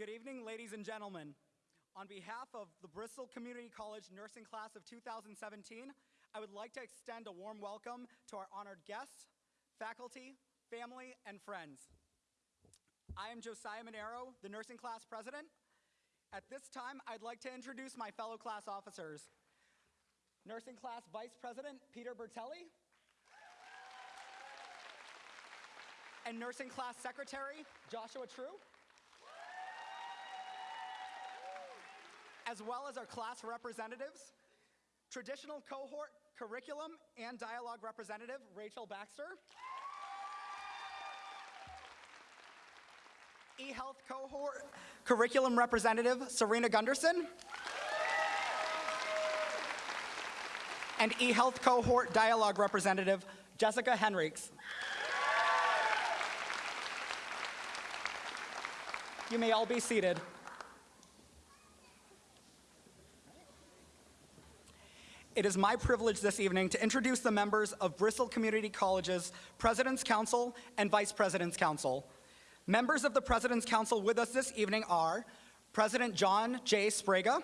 Good evening, ladies and gentlemen. On behalf of the Bristol Community College nursing class of 2017, I would like to extend a warm welcome to our honored guests, faculty, family, and friends. I am Josiah Monero, the nursing class president. At this time, I'd like to introduce my fellow class officers. Nursing class vice president, Peter Bertelli. And nursing class secretary, Joshua True. As well as our class representatives, traditional cohort curriculum and dialogue representative, Rachel Baxter. eHealth cohort curriculum representative, Serena Gunderson. And eHealth cohort dialogue representative, Jessica Henriks. You may all be seated. It is my privilege this evening to introduce the members of Bristol Community College's President's Council and Vice President's Council. Members of the President's Council with us this evening are President John J. Sbrega,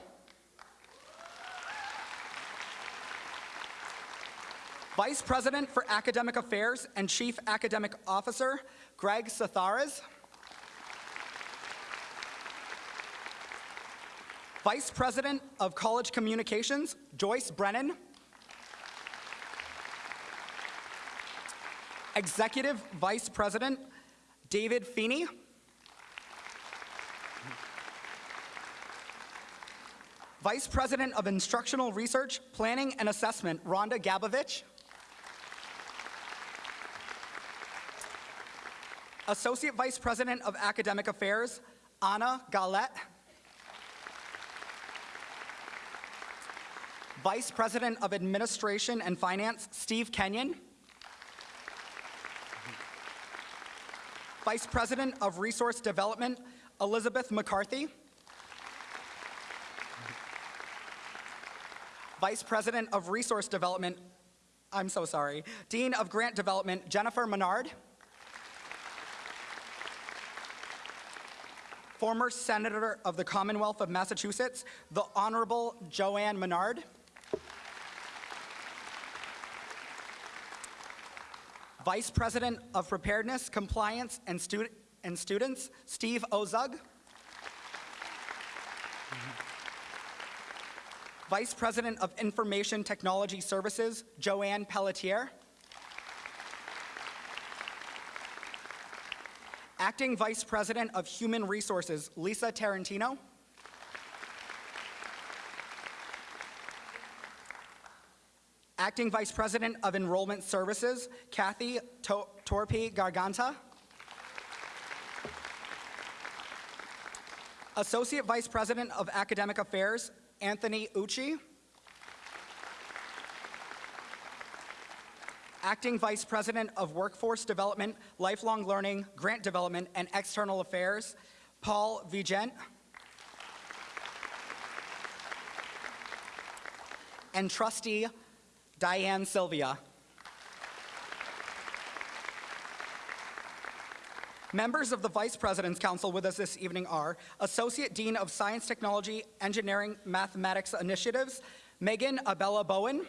Vice President for Academic Affairs and Chief Academic Officer, Greg Sathares, Vice President of College Communications, Joyce Brennan, Executive Vice President, David Feeney, Vice President of Instructional Research, Planning and Assessment, Rhonda Gabovich, Associate Vice President of Academic Affairs, Anna Galette. Vice President of Administration and Finance, Steve Kenyon. Vice President of Resource Development, Elizabeth McCarthy. Vice President of Resource Development, I'm so sorry, Dean of Grant Development, Jennifer Menard. Former Senator of the Commonwealth of Massachusetts, the Honorable Joanne Menard. Vice President of Preparedness, Compliance, and, and Students, Steve Ozug. Vice President of Information Technology Services, Joanne Pelletier. Acting Vice President of Human Resources, Lisa Tarantino. Acting Vice President of Enrollment Services, Kathy to Torpi Garganta. Associate Vice President of Academic Affairs, Anthony Ucci. Acting Vice President of Workforce Development, Lifelong Learning, Grant Development, and External Affairs, Paul Vigent. And Trustee Diane Sylvia. Members of the Vice President's Council with us this evening are Associate Dean of Science, Technology, Engineering, Mathematics Initiatives, Megan Abella Bowen.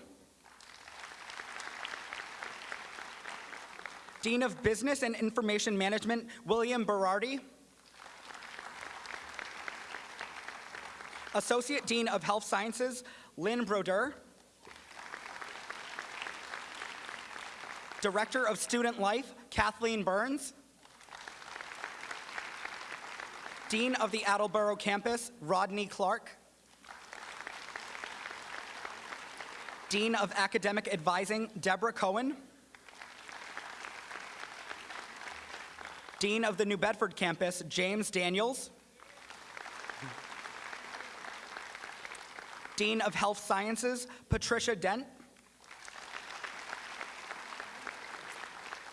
Dean of Business and Information Management, William Berardi. Associate Dean of Health Sciences, Lynn Broder. Director of Student Life, Kathleen Burns. Dean of the Attleboro campus, Rodney Clark. Dean of Academic Advising, Deborah Cohen. Dean of the New Bedford campus, James Daniels. Dean of Health Sciences, Patricia Dent.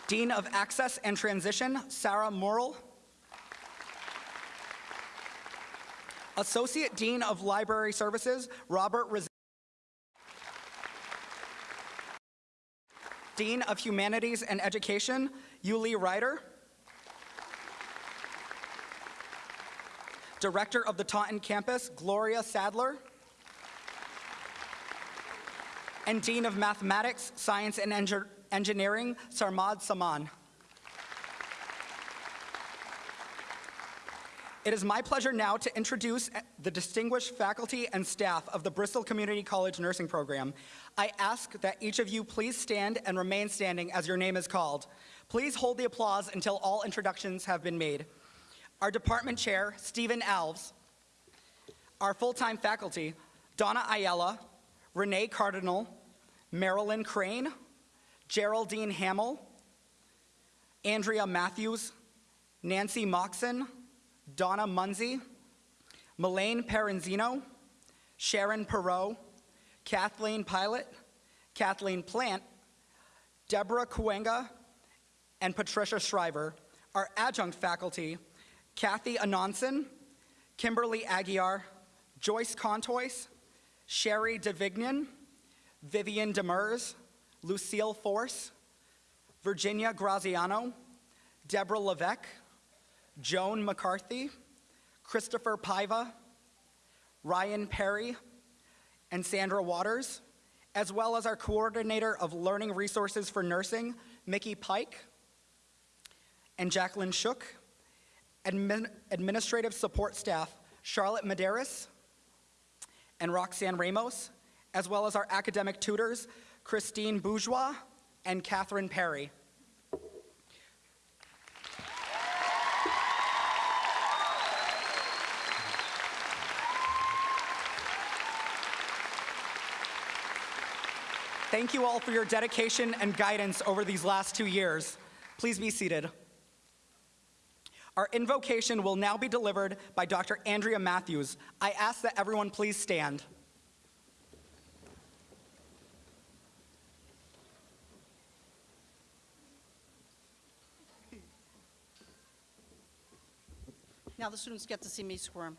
Dean of Access and Transition, Sarah Morrill. Associate Dean of Library Services, Robert Riz Dean of Humanities and Education, Yuli Ryder. Director of the Taunton campus, Gloria Sadler. And Dean of Mathematics, Science, and Engi- Engineering, Sarmad Saman. It is my pleasure now to introduce the distinguished faculty and staff of the Bristol Community College Nursing Program. I ask that each of you please stand and remain standing as your name is called. Please hold the applause until all introductions have been made. Our department chair, Stephen Alves. Our full-time faculty, Donna Ayala, Renee Cardinal, Marilyn Crane, Geraldine Hamill, Andrea Matthews, Nancy Moxon, Donna Munsey, Melaine Perenzino, Sharon Perot, Kathleen Pilot, Kathleen Plant, Deborah Kuenga, and Patricia Shriver. Our adjunct faculty, Kathy Anonson, Kimberly Aguiar, Joyce Contois, Sherry DeVignan, Vivian Demers, Lucille Force, Virginia Graziano, Deborah Levesque, Joan McCarthy, Christopher Paiva, Ryan Perry, and Sandra Waters, as well as our coordinator of learning resources for nursing, Mickey Pike, and Jacqueline Shook, admin, administrative support staff, Charlotte Medeiros and Roxanne Ramos, as well as our academic tutors, Christine Bourgeois and Catherine Perry. Thank you all for your dedication and guidance over these last two years. Please be seated. Our invocation will now be delivered by Dr. Andrea Matthews. I ask that everyone please stand. Now the students get to see me squirm.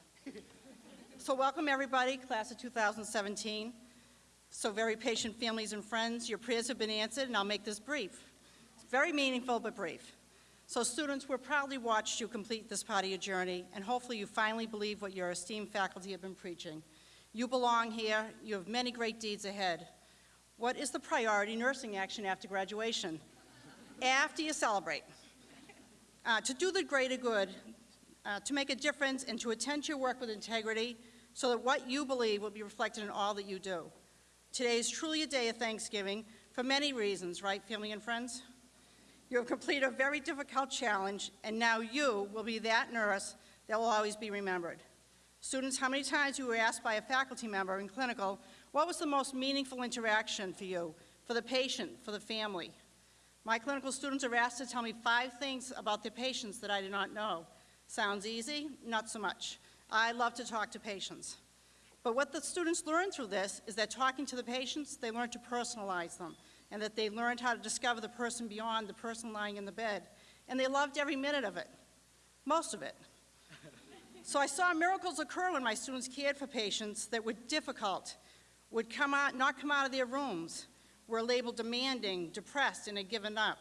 so welcome everybody, class of 2017. So very patient families and friends, your prayers have been answered and I'll make this brief. It's very meaningful but brief. So students, we're proudly watched you complete this part of your journey and hopefully you finally believe what your esteemed faculty have been preaching. You belong here, you have many great deeds ahead. What is the priority nursing action after graduation? after you celebrate. Uh, to do the greater good, uh, to make a difference and to attend to your work with integrity so that what you believe will be reflected in all that you do. Today is truly a day of Thanksgiving for many reasons, right, family and friends? You have completed a very difficult challenge, and now you will be that nurse that will always be remembered. Students, how many times you were asked by a faculty member in clinical, what was the most meaningful interaction for you, for the patient, for the family? My clinical students are asked to tell me five things about their patients that I did not know. Sounds easy? Not so much. I love to talk to patients. But what the students learn through this is that talking to the patients, they learn to personalize them, and that they learned how to discover the person beyond the person lying in the bed. And they loved every minute of it, most of it. so I saw miracles occur when my students cared for patients that were difficult, would come out, not come out of their rooms, were labeled demanding, depressed, and had given up.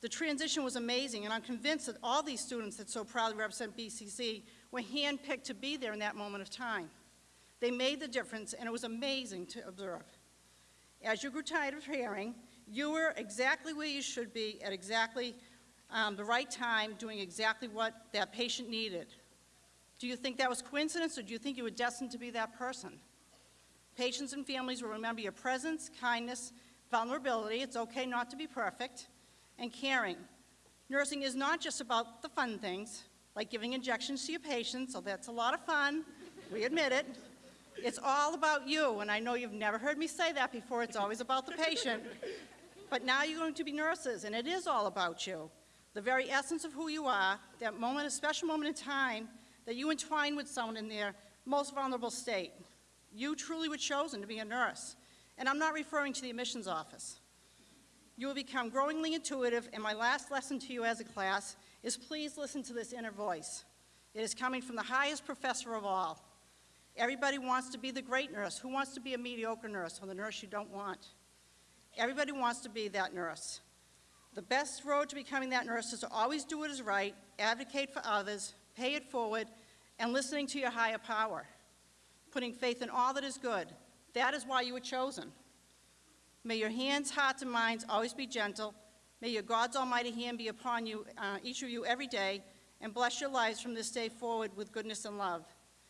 The transition was amazing, and I'm convinced that all these students that so proudly represent BCC were handpicked to be there in that moment of time. They made the difference, and it was amazing to observe. As you grew tired of hearing, you were exactly where you should be at exactly um, the right time, doing exactly what that patient needed. Do you think that was coincidence, or do you think you were destined to be that person? Patients and families will remember your presence, kindness, vulnerability, it's okay not to be perfect, and caring. Nursing is not just about the fun things, like giving injections to your patients, so that's a lot of fun, we admit it. It's all about you, and I know you've never heard me say that before, it's always about the patient. But now you're going to be nurses, and it is all about you. The very essence of who you are, that moment, a special moment in time, that you entwine with someone in their most vulnerable state. You truly were chosen to be a nurse. And I'm not referring to the admissions office. You will become growingly intuitive, and my last lesson to you as a class is please listen to this inner voice. It is coming from the highest professor of all. Everybody wants to be the great nurse. Who wants to be a mediocre nurse or the nurse you don't want? Everybody wants to be that nurse. The best road to becoming that nurse is to always do what is right, advocate for others, pay it forward, and listening to your higher power, putting faith in all that is good. That is why you were chosen. May your hands, hearts, and minds always be gentle. May your God's almighty hand be upon you, uh, each of you every day, and bless your lives from this day forward with goodness and love.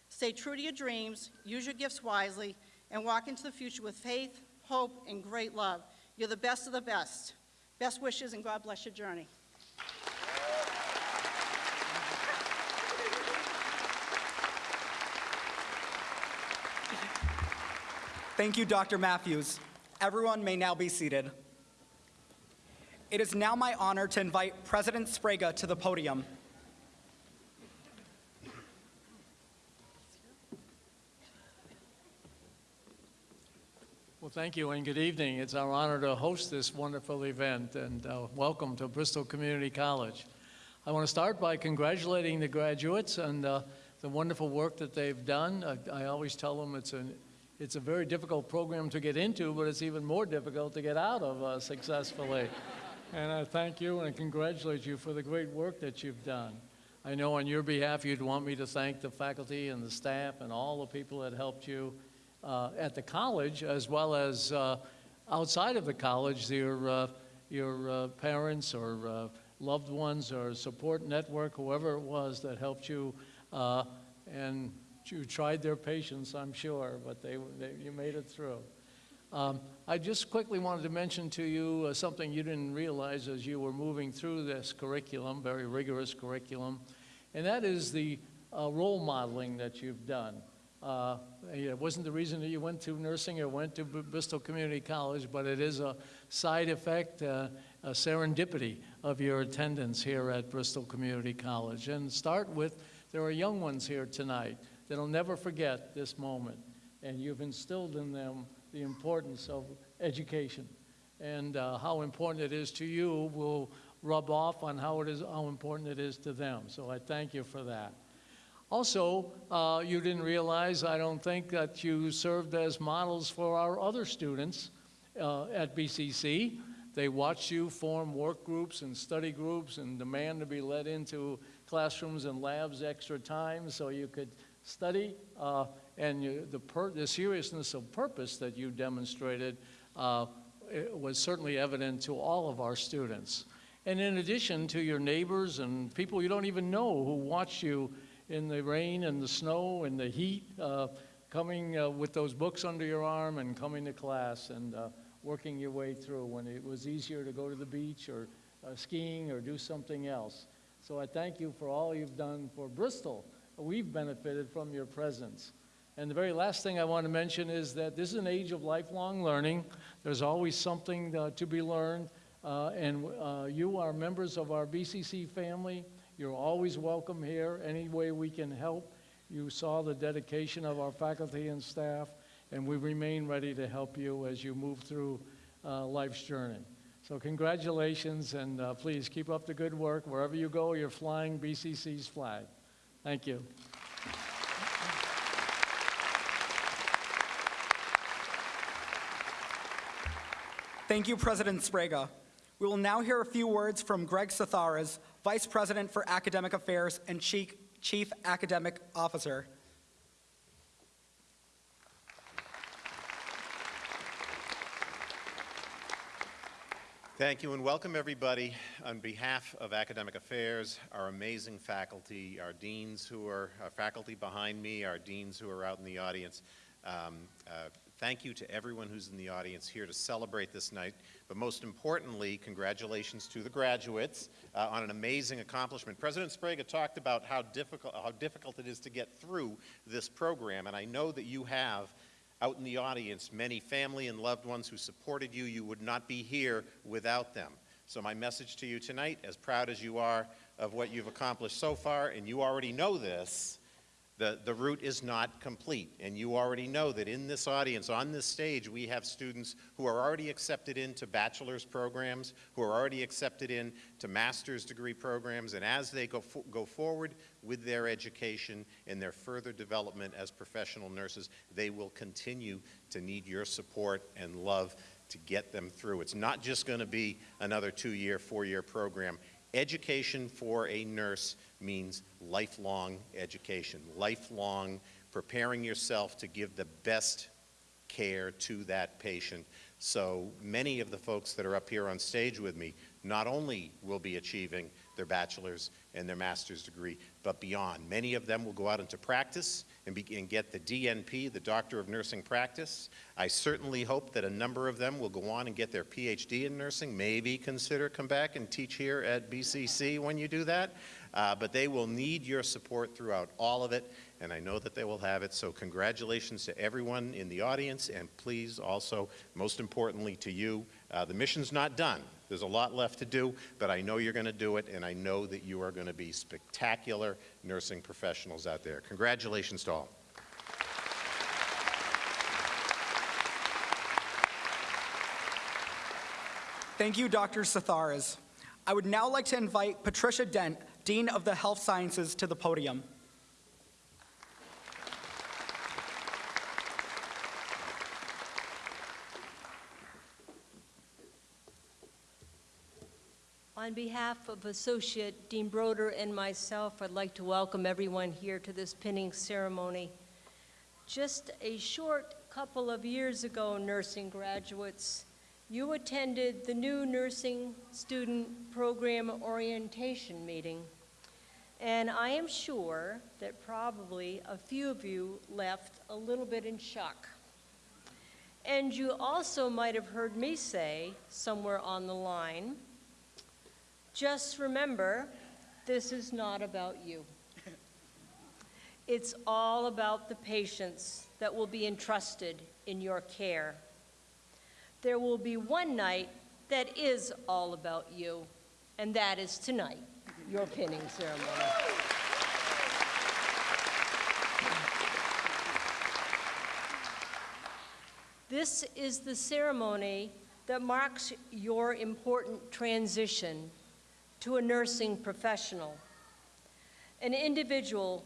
Stay true to your dreams, use your gifts wisely, and walk into the future with faith, hope, and great love. You're the best of the best. Best wishes, and God bless your journey. Thank you, Dr. Matthews. Everyone may now be seated. It is now my honor to invite President Sbrega to the podium. Well, thank you and good evening. It's our honor to host this wonderful event and uh, welcome to Bristol Community College. I want to start by congratulating the graduates and uh, the wonderful work that they've done. I, I always tell them it's, an, it's a very difficult program to get into, but it's even more difficult to get out of uh, successfully. and I thank you and congratulate you for the great work that you've done. I know on your behalf you'd want me to thank the faculty and the staff and all the people that helped you uh, at the college as well as uh, outside of the college, your, uh, your uh, parents or uh, loved ones or support network, whoever it was that helped you. and you tried their patience, I'm sure, but they, they, you made it through. Um, I just quickly wanted to mention to you uh, something you didn't realize as you were moving through this curriculum, very rigorous curriculum, and that is the uh, role modeling that you've done. Uh, it wasn't the reason that you went to nursing or went to B- Bristol Community College, but it is a side effect, uh, a serendipity of your attendance here at Bristol Community College. And start with, there are young ones here tonight that'll never forget this moment, and you've instilled in them the importance of education and uh, how important it is to you will rub off on how it is how important it is to them. So I thank you for that. Also, uh, you didn't realize, I don't think, that you served as models for our other students uh, at BCC. They watched you form work groups and study groups and demand to be let into classrooms and labs extra time so you could study. Uh, and you, the, the seriousness of purpose that you demonstrated uh, was certainly evident to all of our students. And in addition to your neighbors and people you don't even know who watch you in the rain and the snow and the heat, uh, coming uh, with those books under your arm and coming to class and uh, working your way through when it was easier to go to the beach or uh, skiing or do something else. So I thank you for all you've done for Bristol. We've benefited from your presence. And the very last thing I want to mention is that this is an age of lifelong learning. There's always something uh, to be learned. Uh, and uh, you are members of our BCC family. You're always welcome here. Any way we can help. You saw the dedication of our faculty and staff, and we remain ready to help you as you move through uh, life's journey. So congratulations, and uh, please keep up the good work. Wherever you go, you're flying BCC's flag. Thank you. Thank you, President Sbrega. We will now hear a few words from Greg Satharas, Vice President for Academic Affairs and Chief, Chief Academic Officer. Thank you and welcome everybody on behalf of Academic Affairs, our amazing faculty, our deans who are our faculty behind me, our deans who are out in the audience. Um, uh, thank you to everyone who's in the audience here to celebrate this night, but most importantly, congratulations to the graduates uh, on an amazing accomplishment. President Sbrega talked about how difficult, how difficult it is to get through this program, and I know that you have out in the audience, many family and loved ones who supported you. You would not be here without them. So my message to you tonight, as proud as you are of what you've accomplished so far, and you already know this, the, the route is not complete. And you already know that in this audience, on this stage, we have students who are already accepted into bachelor's programs, who are already accepted into master's degree programs, and as they go, fo go forward with their education and their further development as professional nurses, they will continue to need your support and love to get them through. It's not just going to be another two-year, four-year program. Education for a nurse means lifelong education, lifelong preparing yourself to give the best care to that patient. So many of the folks that are up here on stage with me not only will be achieving their bachelor's and their master's degree, but beyond. Many of them will go out into practice and, be, and get the DNP, the Doctor of Nursing Practice. I certainly hope that a number of them will go on and get their PhD in nursing, maybe consider come back and teach here at BCC when you do that. Uh, but they will need your support throughout all of it, and I know that they will have it. So congratulations to everyone in the audience, and please also, most importantly to you, uh, the mission's not done. There's a lot left to do, but I know you're going to do it, and I know that you are going to be spectacular nursing professionals out there. Congratulations to all. Thank you, Dr. Satharas. I would now like to invite Patricia Dent, Dean of the Health Sciences, to the podium. On behalf of Associate Dean Broder and myself, I'd like to welcome everyone here to this pinning ceremony. Just a short couple of years ago, nursing graduates, you attended the new nursing student program orientation meeting. And I am sure that probably a few of you left a little bit in shock. And you also might have heard me say somewhere on the line, just remember, this is not about you. It's all about the patients that will be entrusted in your care. There will be one night that is all about you, and that is tonight, your pinning ceremony. This is the ceremony that marks your important transition to a nursing professional, an individual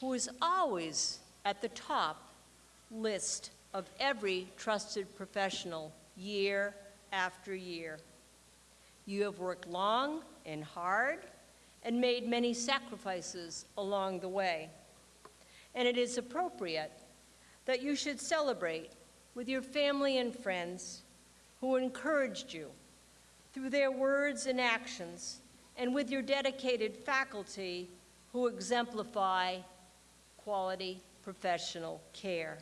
who is always at the top list of every trusted professional year after year. You have worked long and hard and made many sacrifices along the way. And it is appropriate that you should celebrate with your family and friends who encouraged you through their words and actions and with your dedicated faculty who exemplify quality professional care,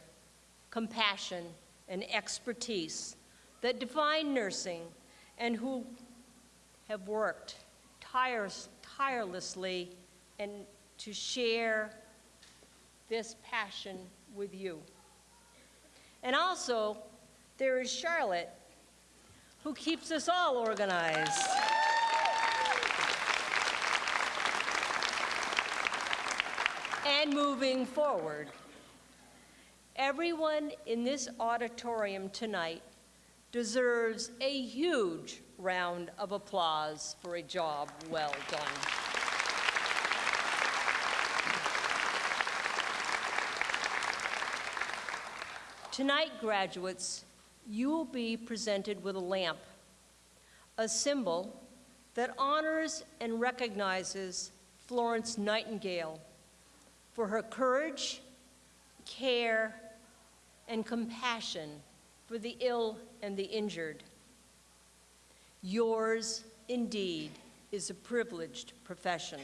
compassion, and expertise that define nursing and who have worked tirelessly and to share this passion with you. And also, there is Charlotte, who keeps us all organized. And moving forward. Everyone in this auditorium tonight deserves a huge round of applause for a job well done. Tonight, graduates, you will be presented with a lamp, a symbol that honors and recognizes Florence Nightingale for her courage, care, and compassion for the ill and the injured. Yours, indeed, is a privileged profession.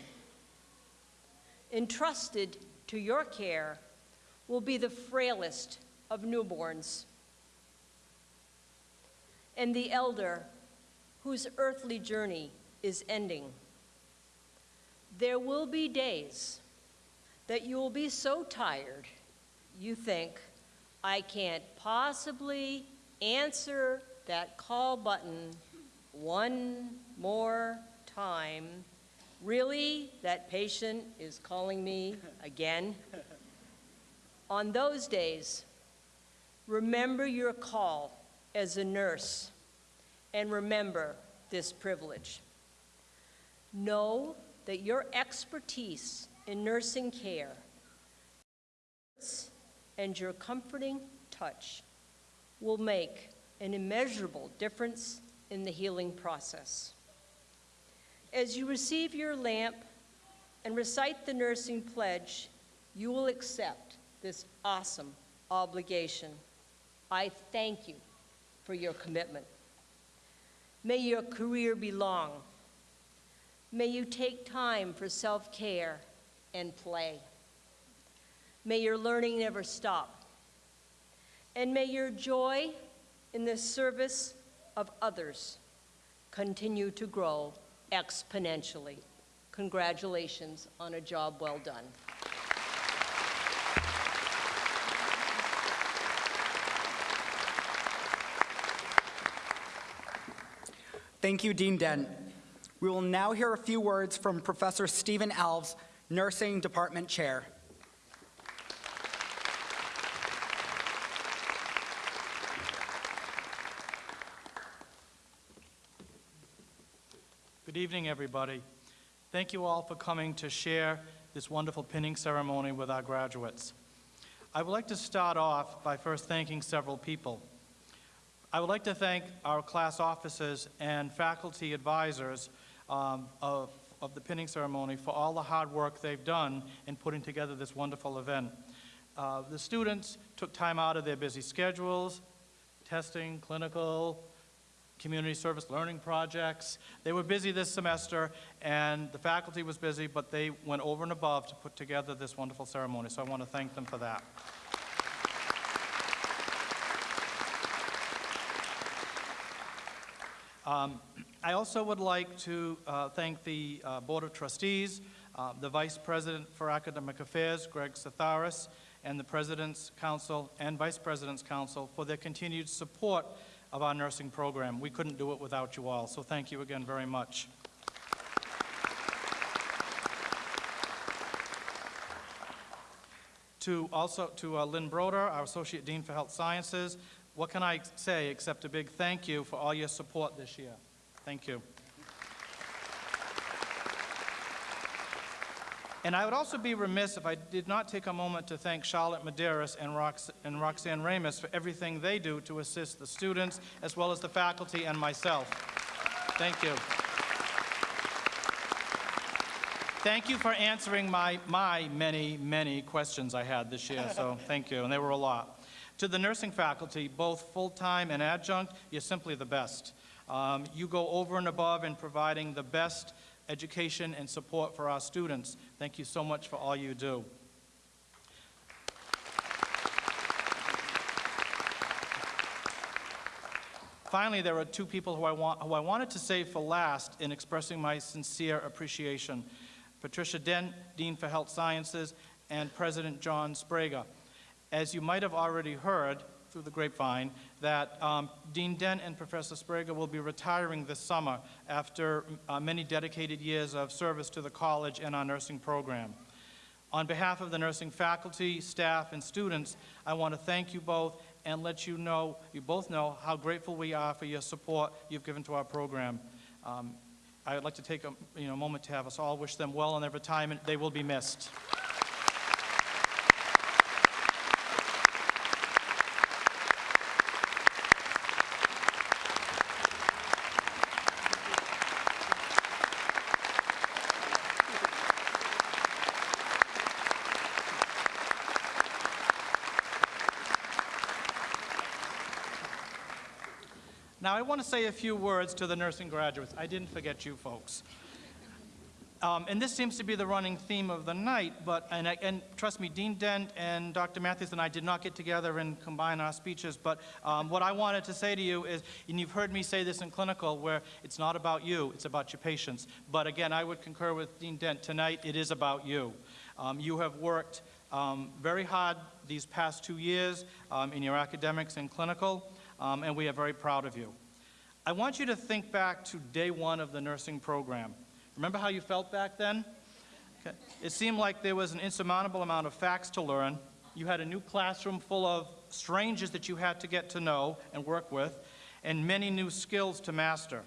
Entrusted to your care will be the frailest of newborns and the elder whose earthly journey is ending. There will be days that you will be so tired you think, I can't possibly answer that call button one more time. Really? That patient is calling me again? On those days, remember your call as a nurse and remember this privilege. Know that your expertise in nursing care and your comforting touch will make an immeasurable difference in the healing process. As you receive your lamp and recite the nursing pledge, you will accept this awesome obligation. I thank you for your commitment. May your career be long. May you take time for self-care and play. May your learning never stop. And may your joy in the service of others continue to grow exponentially. Congratulations on a job well done. Thank you, Dean Dent. We will now hear a few words from Professor Stephen Alves, Nursing Department Chair. Good evening, everybody. Thank you all for coming to share this wonderful pinning ceremony with our graduates. I would like to start off by first thanking several people. I would like to thank our class officers and faculty advisors um, of, of the pinning ceremony for all the hard work they've done in putting together this wonderful event. Uh, the students took time out of their busy schedules, testing, clinical, community service learning projects. They were busy this semester, and the faculty was busy, but they went over and above to put together this wonderful ceremony, so I want to thank them for that. Um, I also would like to uh, thank the uh, Board of Trustees, uh, the Vice President for Academic Affairs, Greg Satharis, and the President's Council and Vice President's Council for their continued support of our nursing program. We couldn't do it without you all, so thank you again very much. To also to uh, Lynn Broder, our Associate Dean for Health Sciences, what can I say except a big thank you for all your support this year. Thank you. And I would also be remiss if I did not take a moment to thank Charlotte Medeiros and, Rox- and Roxanne Ramos for everything they do to assist the students as well as the faculty and myself. Thank you. Thank you for answering my, my many, many questions I had this year, so thank you, and they were a lot. To the nursing faculty, both full-time and adjunct, you're simply the best. Um, you go over and above in providing the best education and support for our students. Thank you so much for all you do. Finally, there are two people who I, want, who I wanted to save for last in expressing my sincere appreciation. Patricia Dent, Dean for Health Sciences, and President John Sbrega. As you might have already heard through the grapevine, that um, Dean Dent and Professor Sbrega will be retiring this summer after uh, many dedicated years of service to the college and our nursing program. On behalf of the nursing faculty, staff, and students, I want to thank you both and let you know, you both know, how grateful we are for your support you've given to our program. Um, I would like to take a you know, moment to have us all wish them well in their retirement. They will be missed. Now, I want to say a few words to the nursing graduates. I didn't forget you folks. Um, and this seems to be the running theme of the night, but, and, I, and trust me, Dean Dent and Dr. Matthews and I did not get together and combine our speeches, but um, what I wanted to say to you is, and you've heard me say this in clinical, where it's not about you, it's about your patients. But again, I would concur with Dean Dent, tonight it is about you. Um, you have worked um, very hard these past two years um, in your academics and clinical, um, and we are very proud of you. I want you to think back to day one of the nursing program. Remember how you felt back then? Okay. It seemed like there was an insurmountable amount of facts to learn. You had a new classroom full of strangers that you had to get to know and work with, and many new skills to master.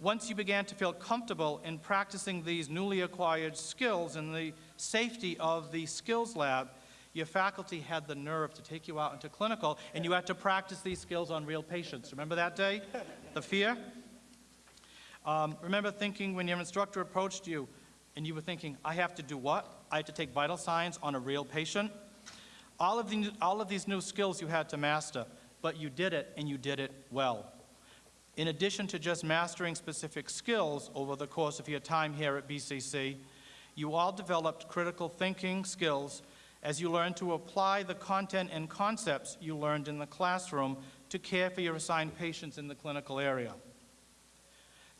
Once you began to feel comfortable in practicing these newly acquired skills in the safety of the skills lab, your faculty had the nerve to take you out into clinical, and you had to practice these skills on real patients. Remember that day? The fear? Um, remember thinking when your instructor approached you and you were thinking, I have to do what? I have to take vital signs on a real patient? All of, the, all of these new skills you had to master, but you did it and you did it well. In addition to just mastering specific skills over the course of your time here at BCC, you all developed critical thinking skills as you learn to apply the content and concepts you learned in the classroom to care for your assigned patients in the clinical area.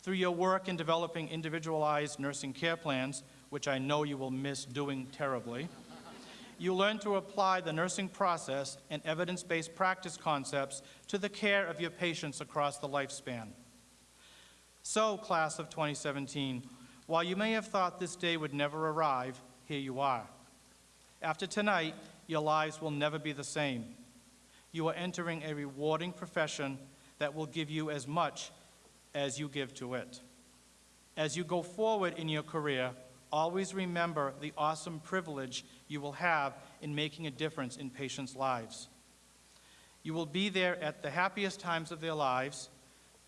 Through your work in developing individualized nursing care plans, which I know you will miss doing terribly, you learn to apply the nursing process and evidence-based practice concepts to the care of your patients across the lifespan. So, class of 2017, while you may have thought this day would never arrive, here you are. After tonight, your lives will never be the same. You are entering a rewarding profession that will give you as much as you give to it. As you go forward in your career, always remember the awesome privilege you will have in making a difference in patients' lives. You will be there at the happiest times of their lives,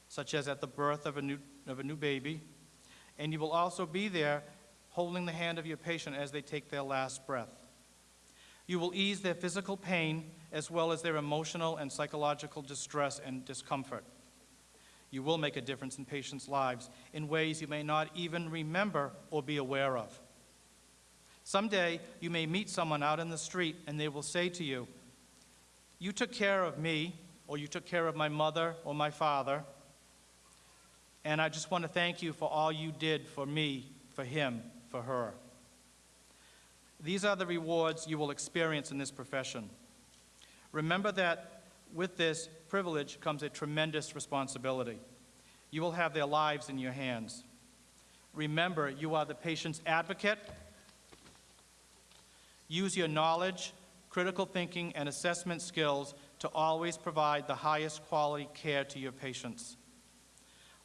such as at the birth of a new, of a new baby, and you will also be there holding the hand of your patient as they take their last breath. You will ease their physical pain as well as their emotional and psychological distress and discomfort. You will make a difference in patients' lives in ways you may not even remember or be aware of. Someday, you may meet someone out in the street and they will say to you, You took care of me, or you took care of my mother or my father, and I just want to thank you for all you did for me, for him, for her. These are the rewards you will experience in this profession. Remember that with this privilege comes a tremendous responsibility. You will have their lives in your hands. Remember, you are the patient's advocate. Use your knowledge, critical thinking, and assessment skills to always provide the highest quality care to your patients.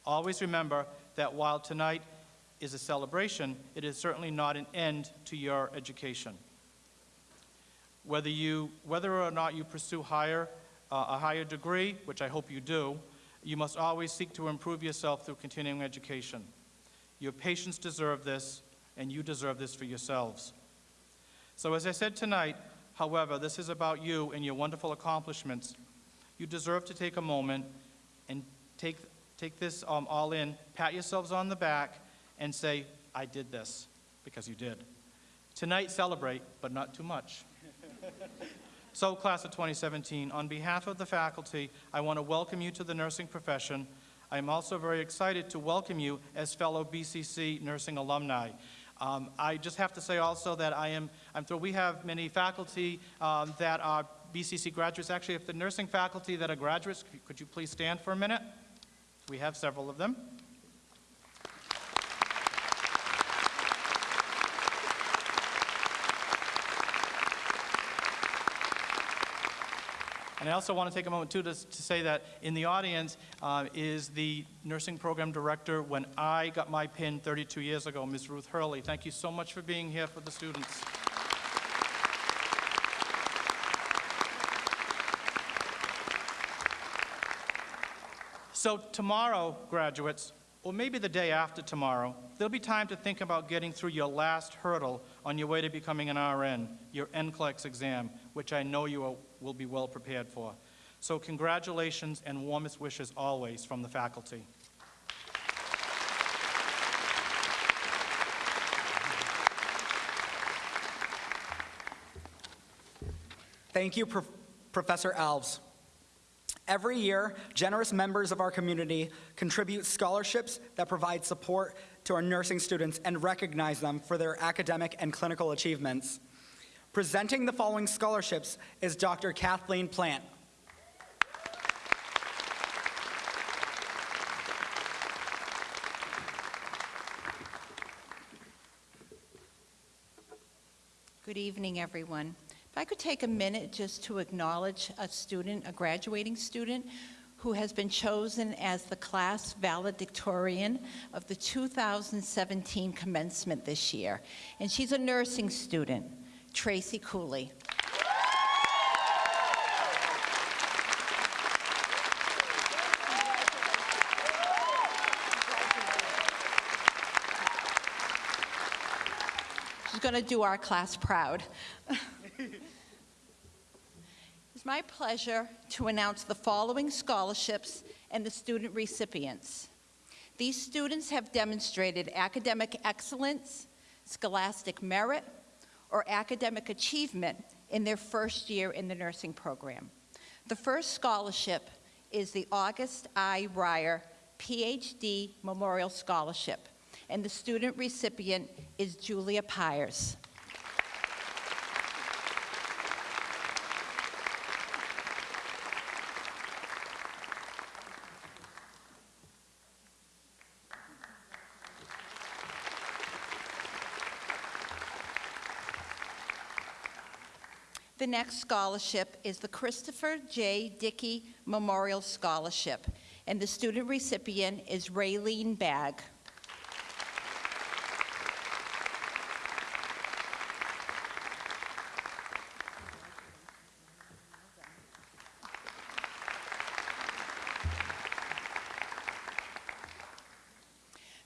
Always remember that while tonight is a celebration, it is certainly not an end to your education. Whether, you, whether or not you pursue higher, uh, a higher degree, which I hope you do, you must always seek to improve yourself through continuing education. Your patients deserve this, and you deserve this for yourselves. So as I said tonight, however, this is about you and your wonderful accomplishments. You deserve to take a moment and take, take this um, all in, pat yourselves on the back, and say, I did this, because you did. Tonight, celebrate, but not too much. so, class of 2017, on behalf of the faculty, I want to welcome you to the nursing profession. I am also very excited to welcome you as fellow BCC nursing alumni. Um, I just have to say also that I am, I'm thrilled we have many faculty um, that are BCC graduates. Actually, if the nursing faculty that are graduates, could you please stand for a minute? We have several of them. And I also want to take a moment, too, to, to say that in the audience uh, is the nursing program director when I got my pin 32 years ago, Ms. Ruth Hurley. Thank you so much for being here for the students. So tomorrow, graduates, or maybe the day after tomorrow, there'll be time to think about getting through your last hurdle on your way to becoming an RN, your NCLEX exam, which I know you will be well prepared for. So congratulations and warmest wishes always from the faculty. Thank you, Prof- Professor Alves. Every year, generous members of our community contribute scholarships that provide support to our nursing students and recognize them for their academic and clinical achievements. Presenting the following scholarships is Dr. Kathleen Plant. Good evening, everyone. If I could take a minute just to acknowledge a student, a graduating student, who has been chosen as the class valedictorian of the 2017 commencement this year. And she's a nursing student, Tracy Cooley. She's going to do our class proud. It's my pleasure to announce the following scholarships and the student recipients. These students have demonstrated academic excellence, scholastic merit, or academic achievement in their first year in the nursing program. The first scholarship is the August I. Ryer PhD Memorial Scholarship, and the student recipient is Julia Pyers. The next scholarship is the Christopher J. Dickey Memorial Scholarship, and the student recipient is Raylene Bagg.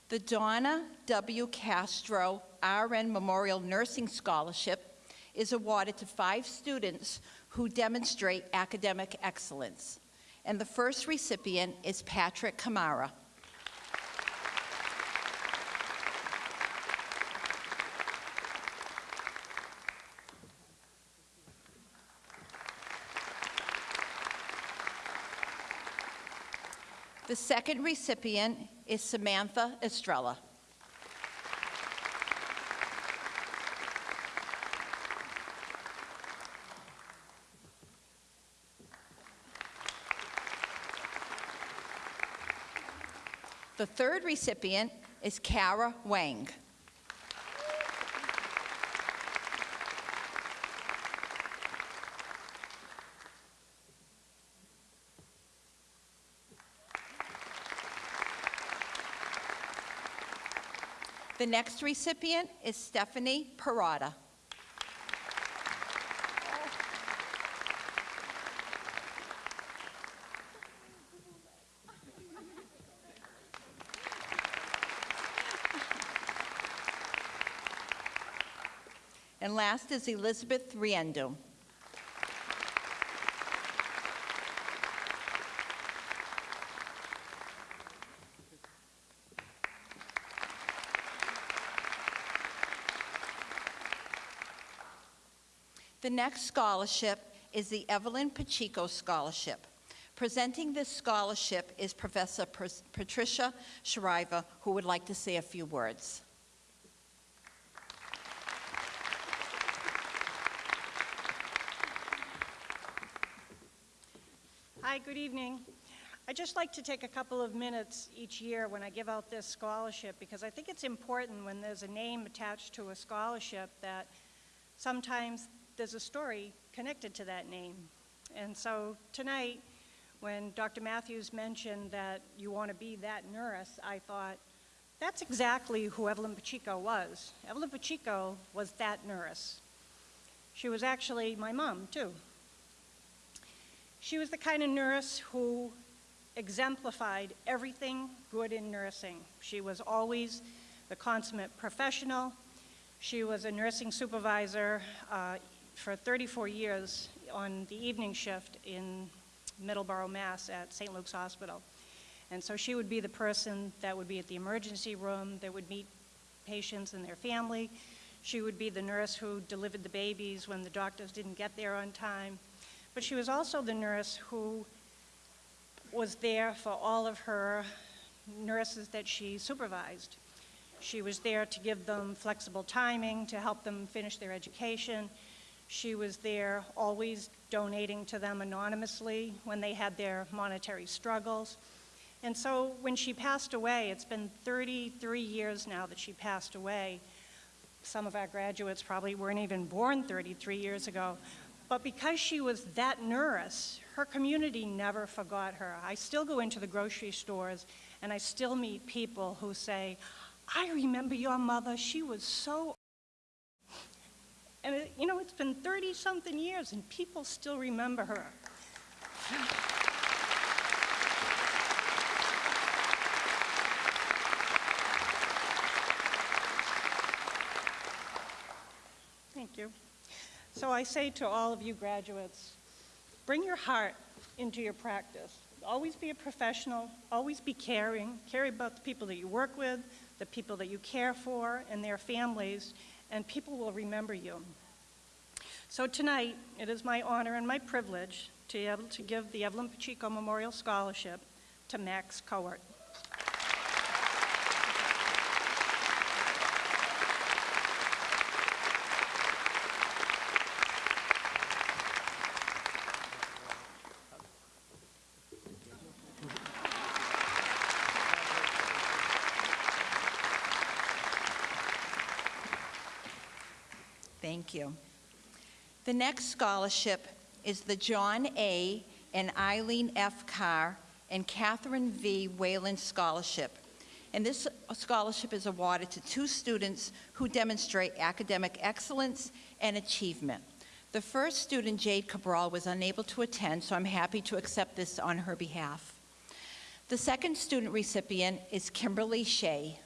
The Donna W. Castro RN Memorial Nursing Scholarship is awarded to five students who demonstrate academic excellence. And the first recipient is Patrick Kamara. The second recipient is Samantha Estrella. The third recipient is Kara Wang. The next recipient is Stephanie Parada. And last is Elizabeth Riendo. The next scholarship is the Evelyn Pacheco Scholarship. Presenting this scholarship is Professor Pr- Patricia Shriver, who would like to say a few words. Hi, good evening. I'd just like to take a couple of minutes each year when I give out this scholarship because I think it's important when there's a name attached to a scholarship that sometimes there's a story connected to that name. And so tonight, when Dr. Matthews mentioned that you want to be that nurse, I thought, that's exactly who Evelyn Pacheco was. Evelyn Pacheco was that nurse. She was actually my mom, too. She was the kind of nurse who exemplified everything good in nursing. She was always the consummate professional. She was a nursing supervisor uh, for 34 years on the evening shift in Middleborough, Mass. at St. Luke's Hospital. And so she would be the person that would be at the emergency room, that would meet patients and their family. She would be the nurse who delivered the babies when the doctors didn't get there on time. But she was also the nurse who was there for all of her nurses that she supervised. She was there to give them flexible timing, to help them finish their education. She was there always donating to them anonymously when they had their monetary struggles. And so when she passed away, it's been 33 years now that she passed away. Some of our graduates probably weren't even born 33 years ago. But because she was that nurse, her community never forgot her. I still go into the grocery stores and I still meet people who say, I remember your mother, she was so. And it, you know, it's been 30 something years and people still remember her. Thank you. So I say to all of you graduates, bring your heart into your practice. Always be a professional, always be caring, care about the people that you work with, the people that you care for, and their families, and people will remember you. So tonight, it is my honor and my privilege to be able to give the Evelyn Pacheco Memorial Scholarship to Max Cowart. Thank you. The next scholarship is the John A. and Eileen F. Carr and Catherine V. Whalen Scholarship. And this scholarship is awarded to two students who demonstrate academic excellence and achievement. The first student, Jade Cabral, was unable to attend, so I'm happy to accept this on her behalf. The second student recipient is Kimberly Shea.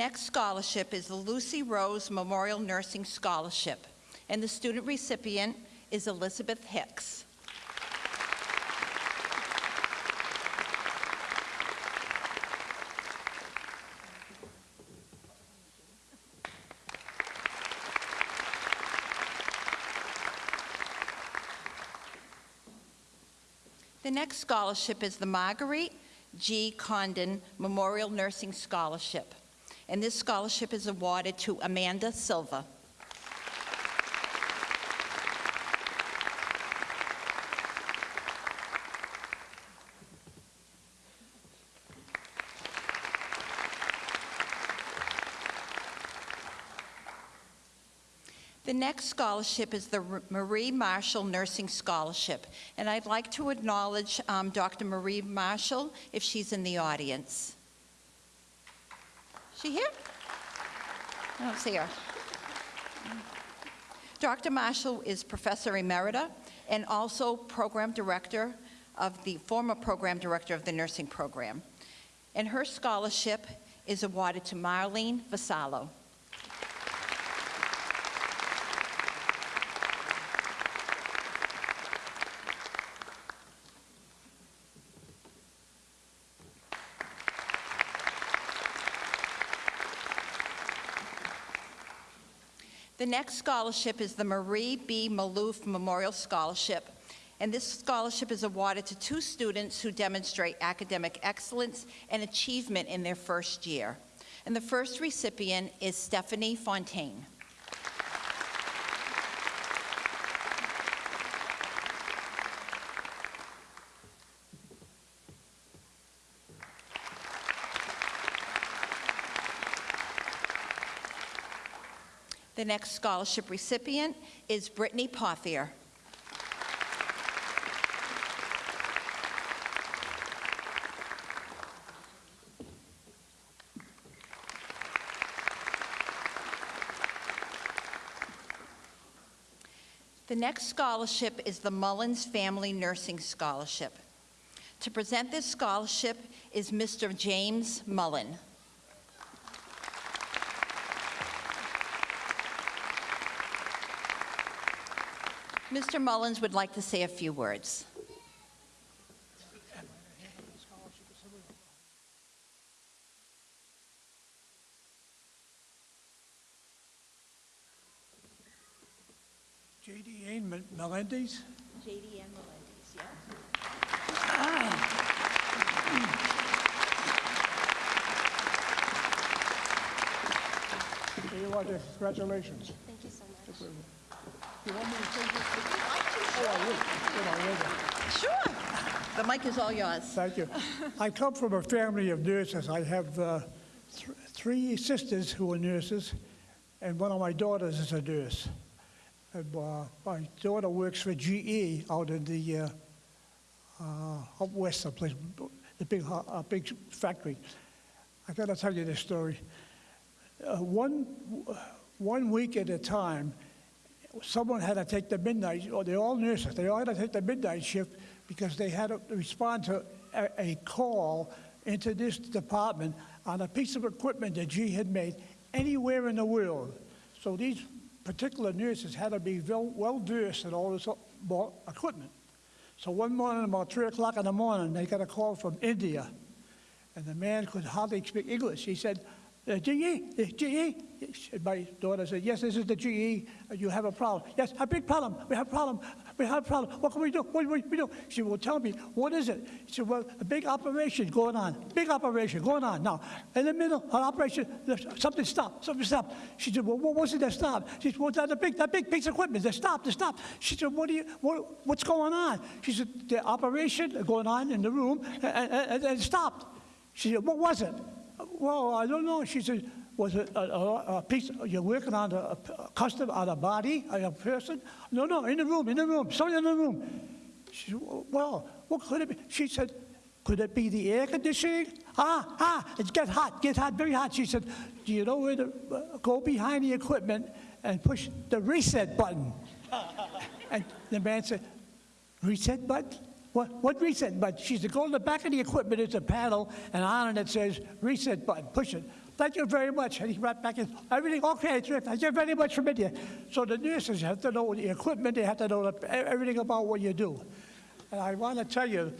Next scholarship is the Lucy Rose Memorial Nursing Scholarship, and the student recipient is Elizabeth Hicks. The next scholarship is the Marguerite G. Condon Memorial Nursing Scholarship, and this scholarship is awarded to Amanda Silva. The next scholarship is the Marie Marshall Nursing Scholarship, and I'd like to acknowledge um, Dr. Marie Marshall if she's in the audience. She here? I don't see her. Dr. Marshall is Professor Emerita and also Program Director of the, former Program Director of the Nursing Program. And her scholarship is awarded to Marlene Vassallo. Next scholarship is the Marie B. Maloof Memorial Scholarship. And this scholarship is awarded to two students who demonstrate academic excellence and achievement in their first year. And the first recipient is Stephanie Fontaine. The next scholarship recipient is Brittany Pothier. The next scholarship is the Mullins Family Nursing Scholarship. To present this scholarship is Mr. James Mullen. Mr. Mullins would like to say a few words. J.D. Ann Melendez. J.D. and Melendez, yes. Here you are, there. congratulations. Thank you so much. You want me to say this? Oh, I. Sure. The mic is all yours. Thank you. I come from a family of nurses. I have uh, th- three sisters who are nurses, and one of my daughters is a nurse. And, uh, my daughter works for GE out in the uh, uh, up west, someplace, the big, ho- uh, big factory. I got to tell you this story. Uh, one one week at a time, someone had to take the midnight, or they all nurses, they all had to take the midnight shift because they had to respond to a, a call into this department on a piece of equipment that G had made anywhere in the world. So these particular nurses had to be well, well versed in all this equipment. So one morning, about 3 o'clock in the morning, they got a call from India. And the man could hardly speak English. He said, uh, GE, uh, GE. My daughter said, yes, this is the GE. Uh, You have a problem. Yes, a big problem. We have a problem. We have a problem. What can we do? What do we do? She well, tell me, what is it? She said, well, a big operation going on. Big operation going on. Now, in the middle of operation, something stopped. Something stopped. She said, well, what was it that stopped? She said, well, that big, that big piece of equipment that stopped, that stopped. She said, what do you, what, what's going on? She said, the operation going on in the room, and, and, and it stopped. She said, what was it? Well, I don't know. She said, was it a, a, a piece, you're working on a, a custom, on a body, on a person? No, no, in the room, in the room, something in the room. She said, well, what could it be? She said, could it be the air conditioning? Ah, ah, it gets hot, gets hot, very hot. She said, do you know where to uh, go behind the equipment and push the reset button? and the man said, reset button? What, what reset button? She said, go to the back of the equipment, there's a panel, and on it it says reset button, push it. Thank you very much. And he right back in, everything okay, thank you very much from India. So the nurses have to know the equipment, they have to know everything about what you do. And I want to tell you,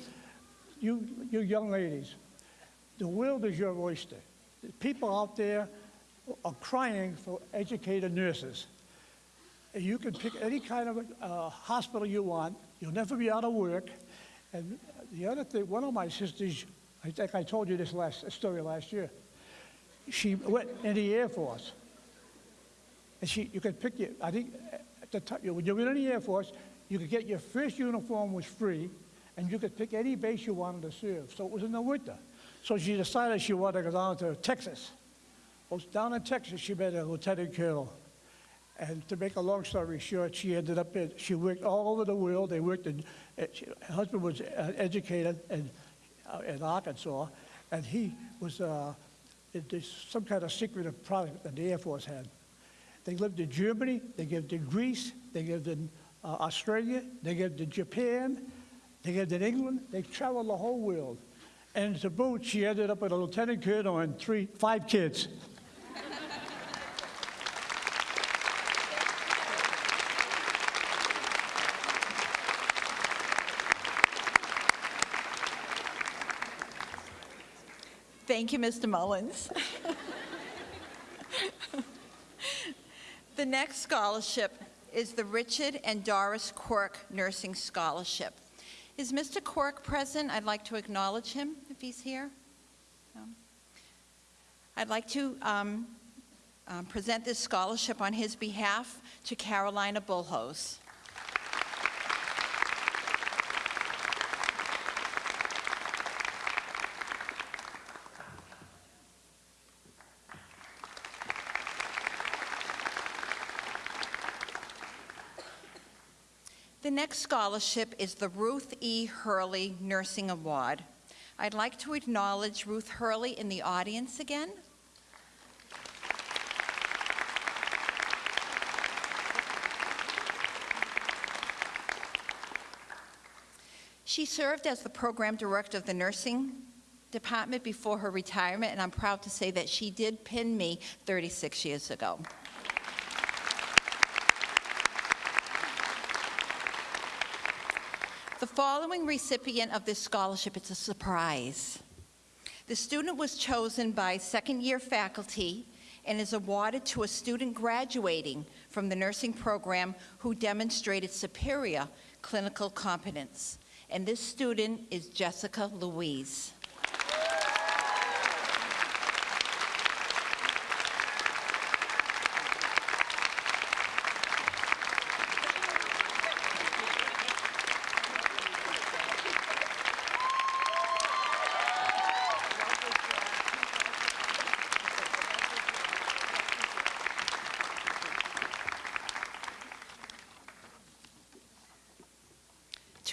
you, you young ladies, the world is your oyster. The people out there are crying for educated nurses. You can pick any kind of uh, hospital you want. You'll never be out of work. And the other thing, one of my sisters, I think I told you this last story last year. She went in the Air Force, and she, you could pick your. I think at the time, when you were in the Air Force, you could get your first uniform was free, and you could pick any base you wanted to serve. So it was in the winter. So she decided she wanted to go down to Texas. Well, down in Texas, she met a lieutenant colonel. And to make a long story short, she ended up in, she worked all over the world. They worked in, uh, she, her husband was uh, educated in, uh, in Arkansas, and he was uh, some kind of secretive product that the Air Force had. They lived in Germany, they lived in Greece, they lived in uh, Australia, they lived in Japan, they lived in England. They traveled the whole world. And to boot, she ended up with a lieutenant colonel and three, five kids. Thank you, Mr. Mullins. the next scholarship is the Richard and Doris Quirk Nursing Scholarship. Is Mr. Quirk present? I'd like to acknowledge him if he's here. I'd like to um, um, present this scholarship on his behalf to Carolina Bullhose. The next scholarship is the Ruth E. Hurley Nursing Award. I'd like to acknowledge Ruth Hurley in the audience again. She served as the program director of the nursing department before her retirement, and I'm proud to say that she did pin me 36 years ago. The following recipient of this scholarship, it's a surprise. The student was chosen by second-year faculty and is awarded to a student graduating from the nursing program who demonstrated superior clinical competence. And this student is Jessica Louise.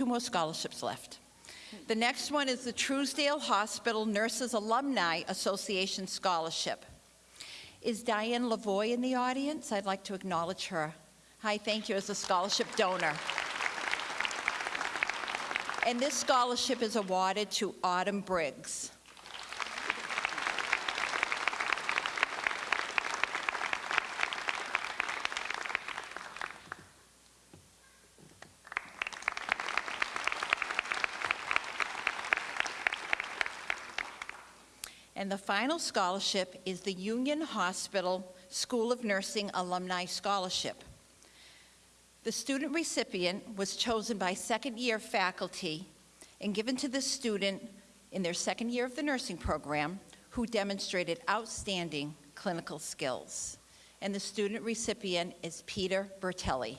More scholarships left. The next one is the Truesdale Hospital Nurses Alumni Association Scholarship. Is Diane Lavoy in the audience? I'd like to acknowledge her. Hi, thank you as a scholarship donor. And this scholarship is awarded to Autumn Briggs. And the final scholarship is the Union Hospital School of Nursing Alumni Scholarship. The student recipient was chosen by second-year faculty and given to the student in their second year of the nursing program who demonstrated outstanding clinical skills. And the student recipient is Peter Bertelli.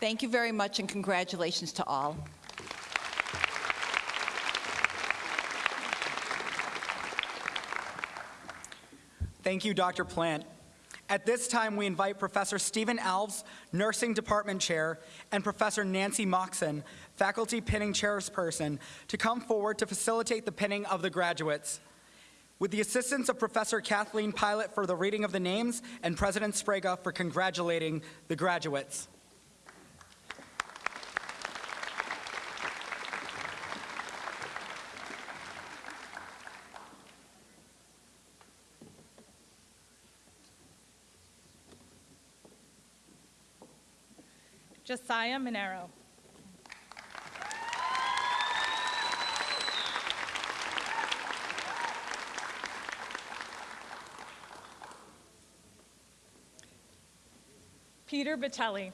Thank you very much and congratulations to all. Thank you, Dr. Plant. At this time, we invite Professor Stephen Alves, Nursing Department Chair, and Professor Nancy Moxon, Faculty Pinning Chairperson, to come forward to facilitate the pinning of the graduates. With the assistance of Professor Kathleen Pilot for the reading of the names and President Sbrega for congratulating the graduates. Josiah Monero. Peter Batelli.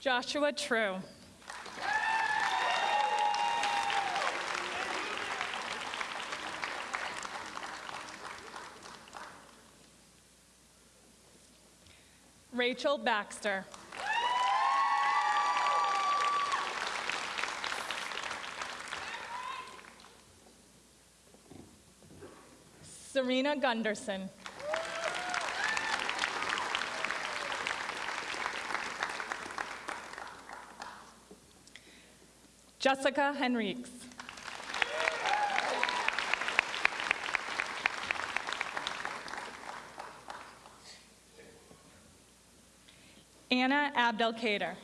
Joshua True. Rachel Baxter. Serena Gunderson. Jessica Henriques. Anna Abdelkader.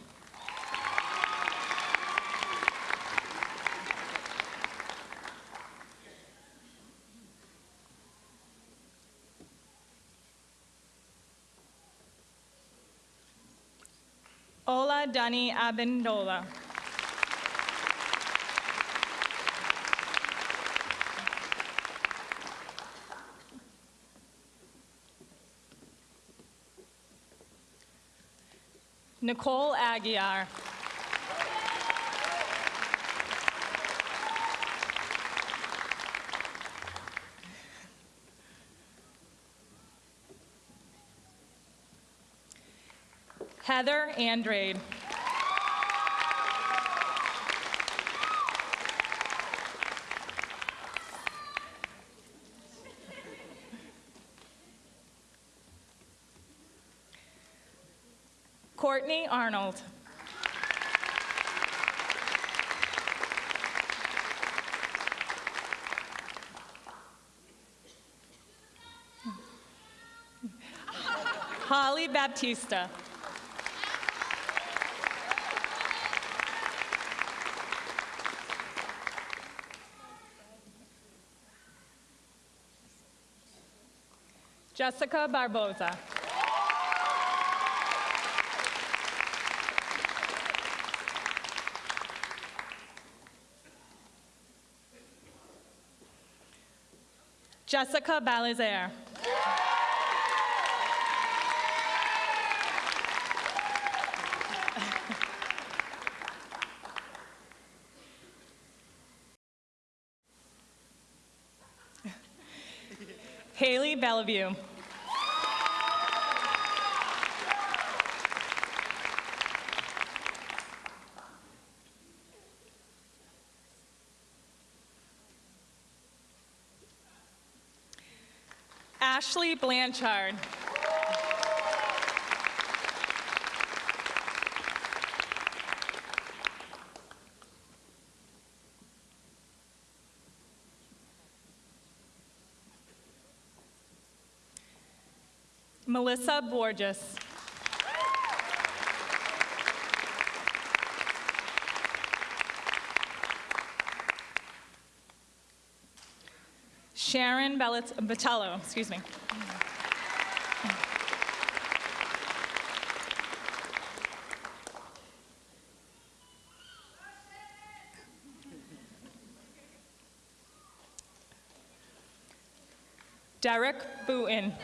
Ola Dani Abendola. Nicole Aguiar. Heather Andrade. Courtney Arnold. Holly Baptista. Jessica Barboza. Jessica Balazer. Haley Bellevue. Ashley Blanchard. Melissa Borges. Sharon Vitello, excuse me. Derek Booten.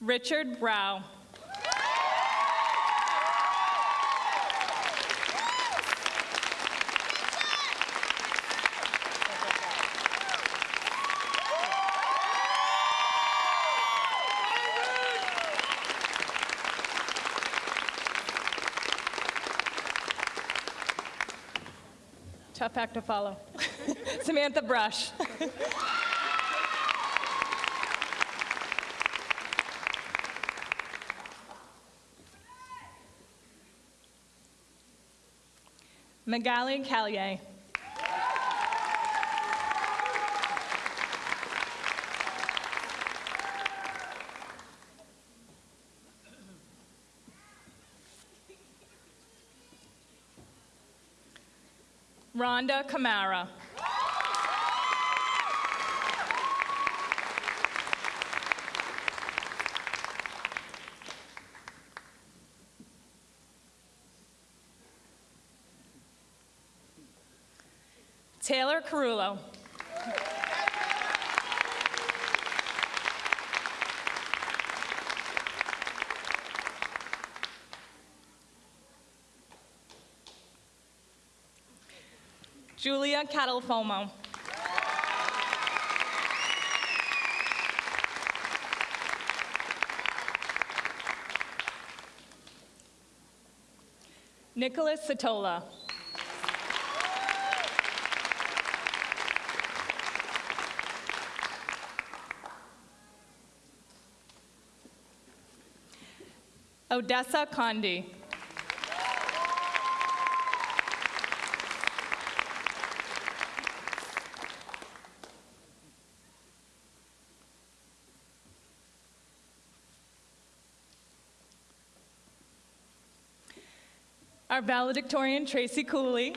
Richard Brow. Tough act to follow. Samantha Brush. Magali Callier. Rhonda Camara. Taylor Carullo. Julia Catalfomo. Nicholas Satola. Odessa Condi. Our valedictorian, Tracy Cooley.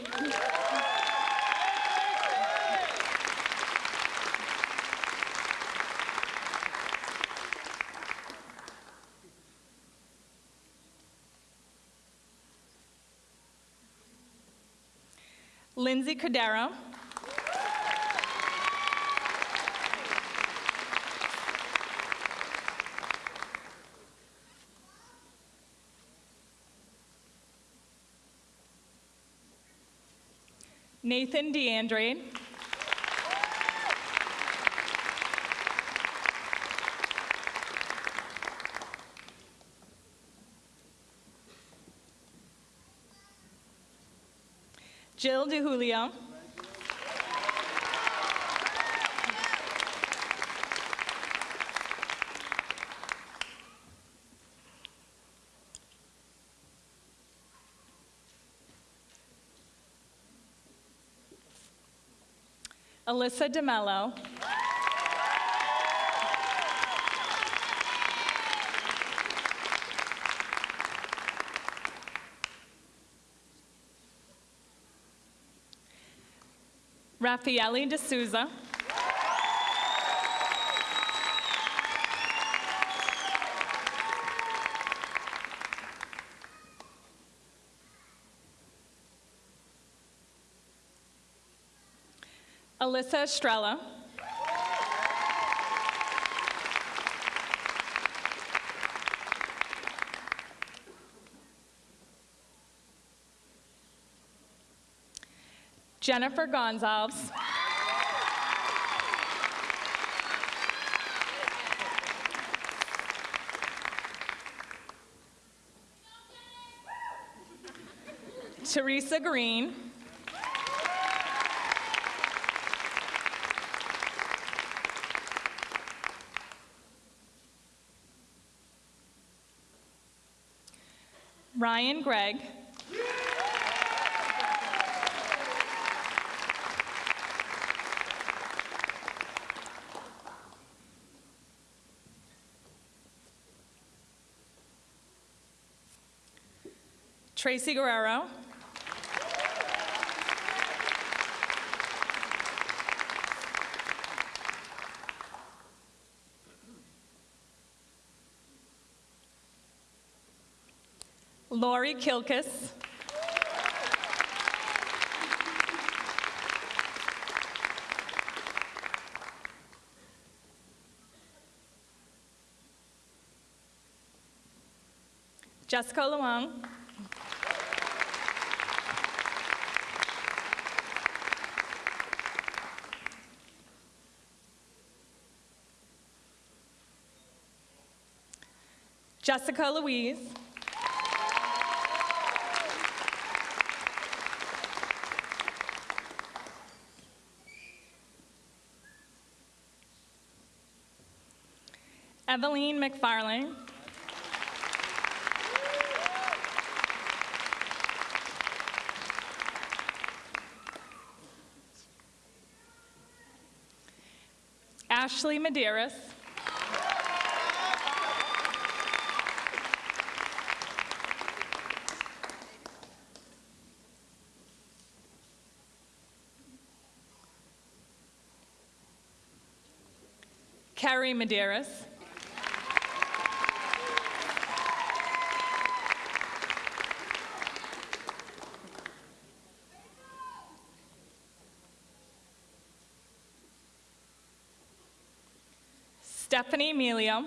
Lindsay Cordero. Nathan DeAndre. Jill DeJulio. Alyssa DeMello. Raffaele D'Souza. Alyssa Estrella. Jennifer Gonzalez. Teresa Green. Ryan Gregg. Tracy Guerrero. Lori Kilkus. Jessica Luong. Jessica Louise. Eveline McFarlane. Ashley Medeiros. Carrie Medeiros. Stephanie Emilio.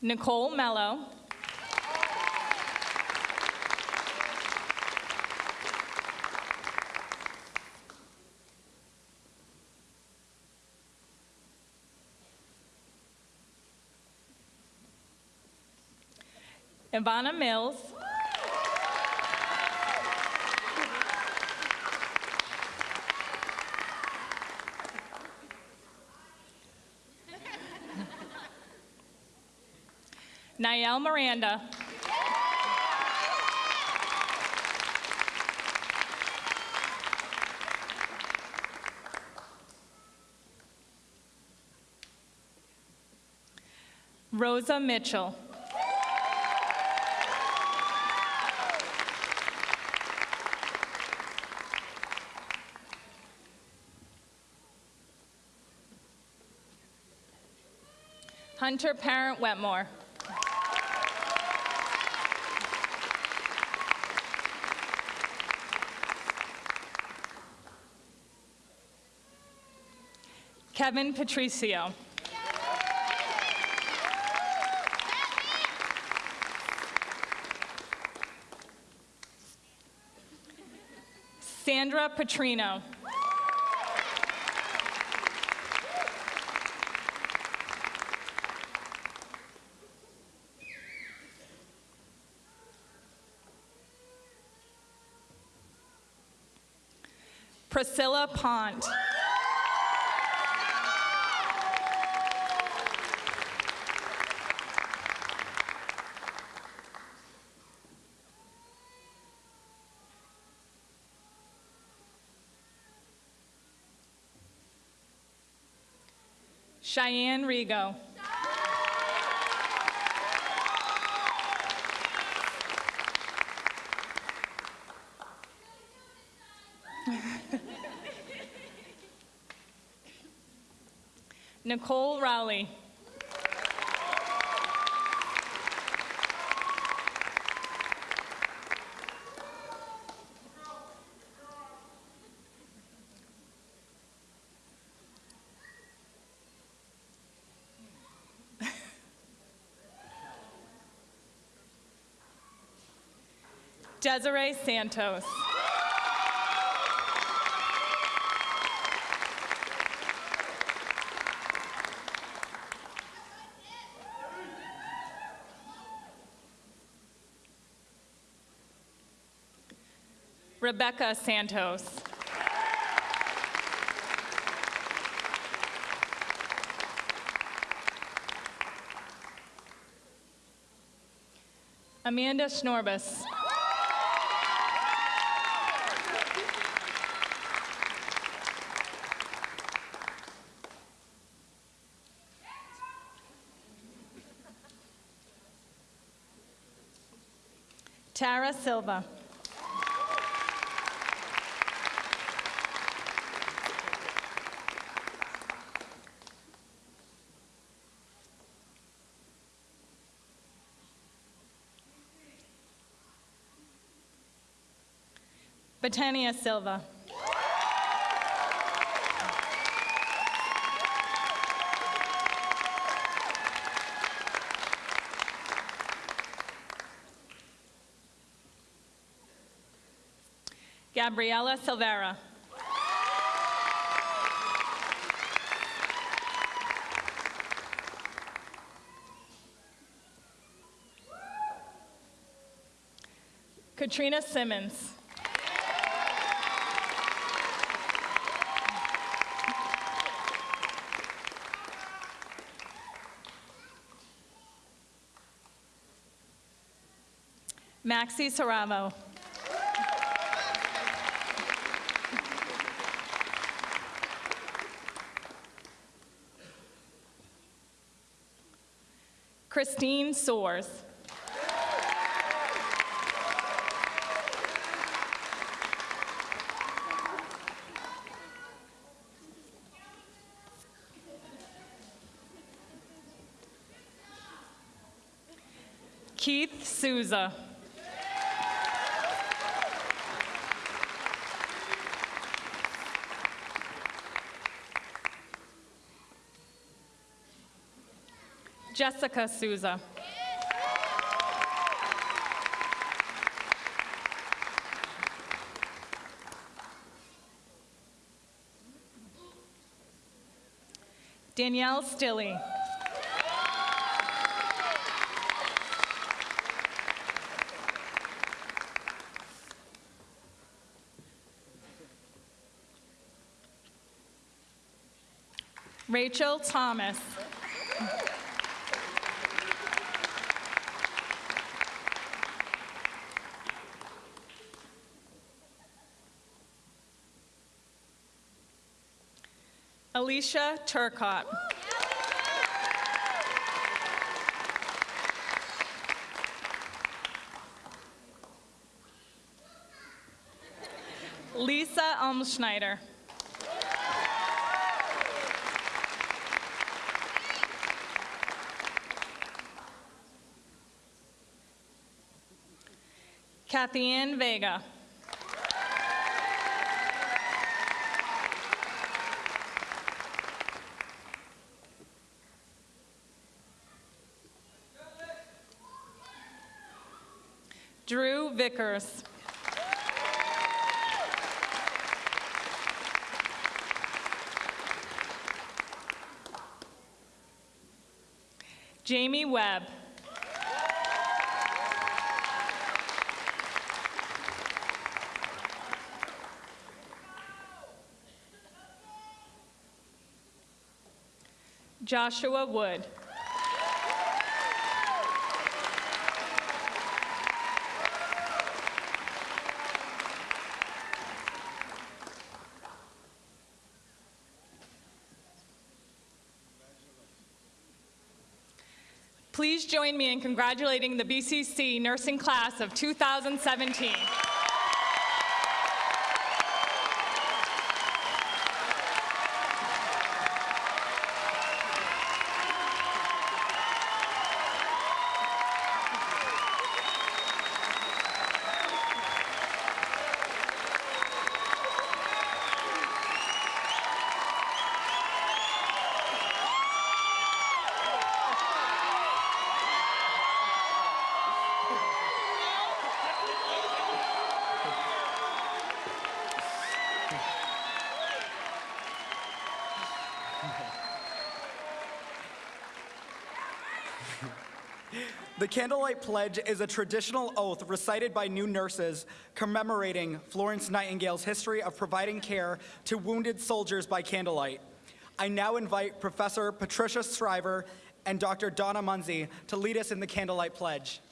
Nicole Mello. Ivana Mills. Niall Miranda. Rosa Mitchell. Hunter Parent Wetmore. Kevin Patricio. Sandra Petrino. Priscilla Pont. Cheyenne Rigo. Nicole Rowley. Desiree Santos. Rebecca Santos. Amanda Schnorbus. Tara Silva. Betania Silva. Gabriela Silvera. Katrina Simmons. Maxie Saravo. Christine Soares. Keith Souza. Jessica Souza. Danielle Stilley. Rachel Thomas. Alicia Turcott. Lisa Almschneider. Kathy Ann Vega. Vickers. Jamie Webb. Joshua Wood. Please join me in congratulating the BCC nursing class of 2017. The Candlelight Pledge is a traditional oath recited by new nurses commemorating Florence Nightingale's history of providing care to wounded soldiers by candlelight. I now invite Professor Patricia Shriver and Dr. Donna Munsey to lead us in the Candlelight Pledge.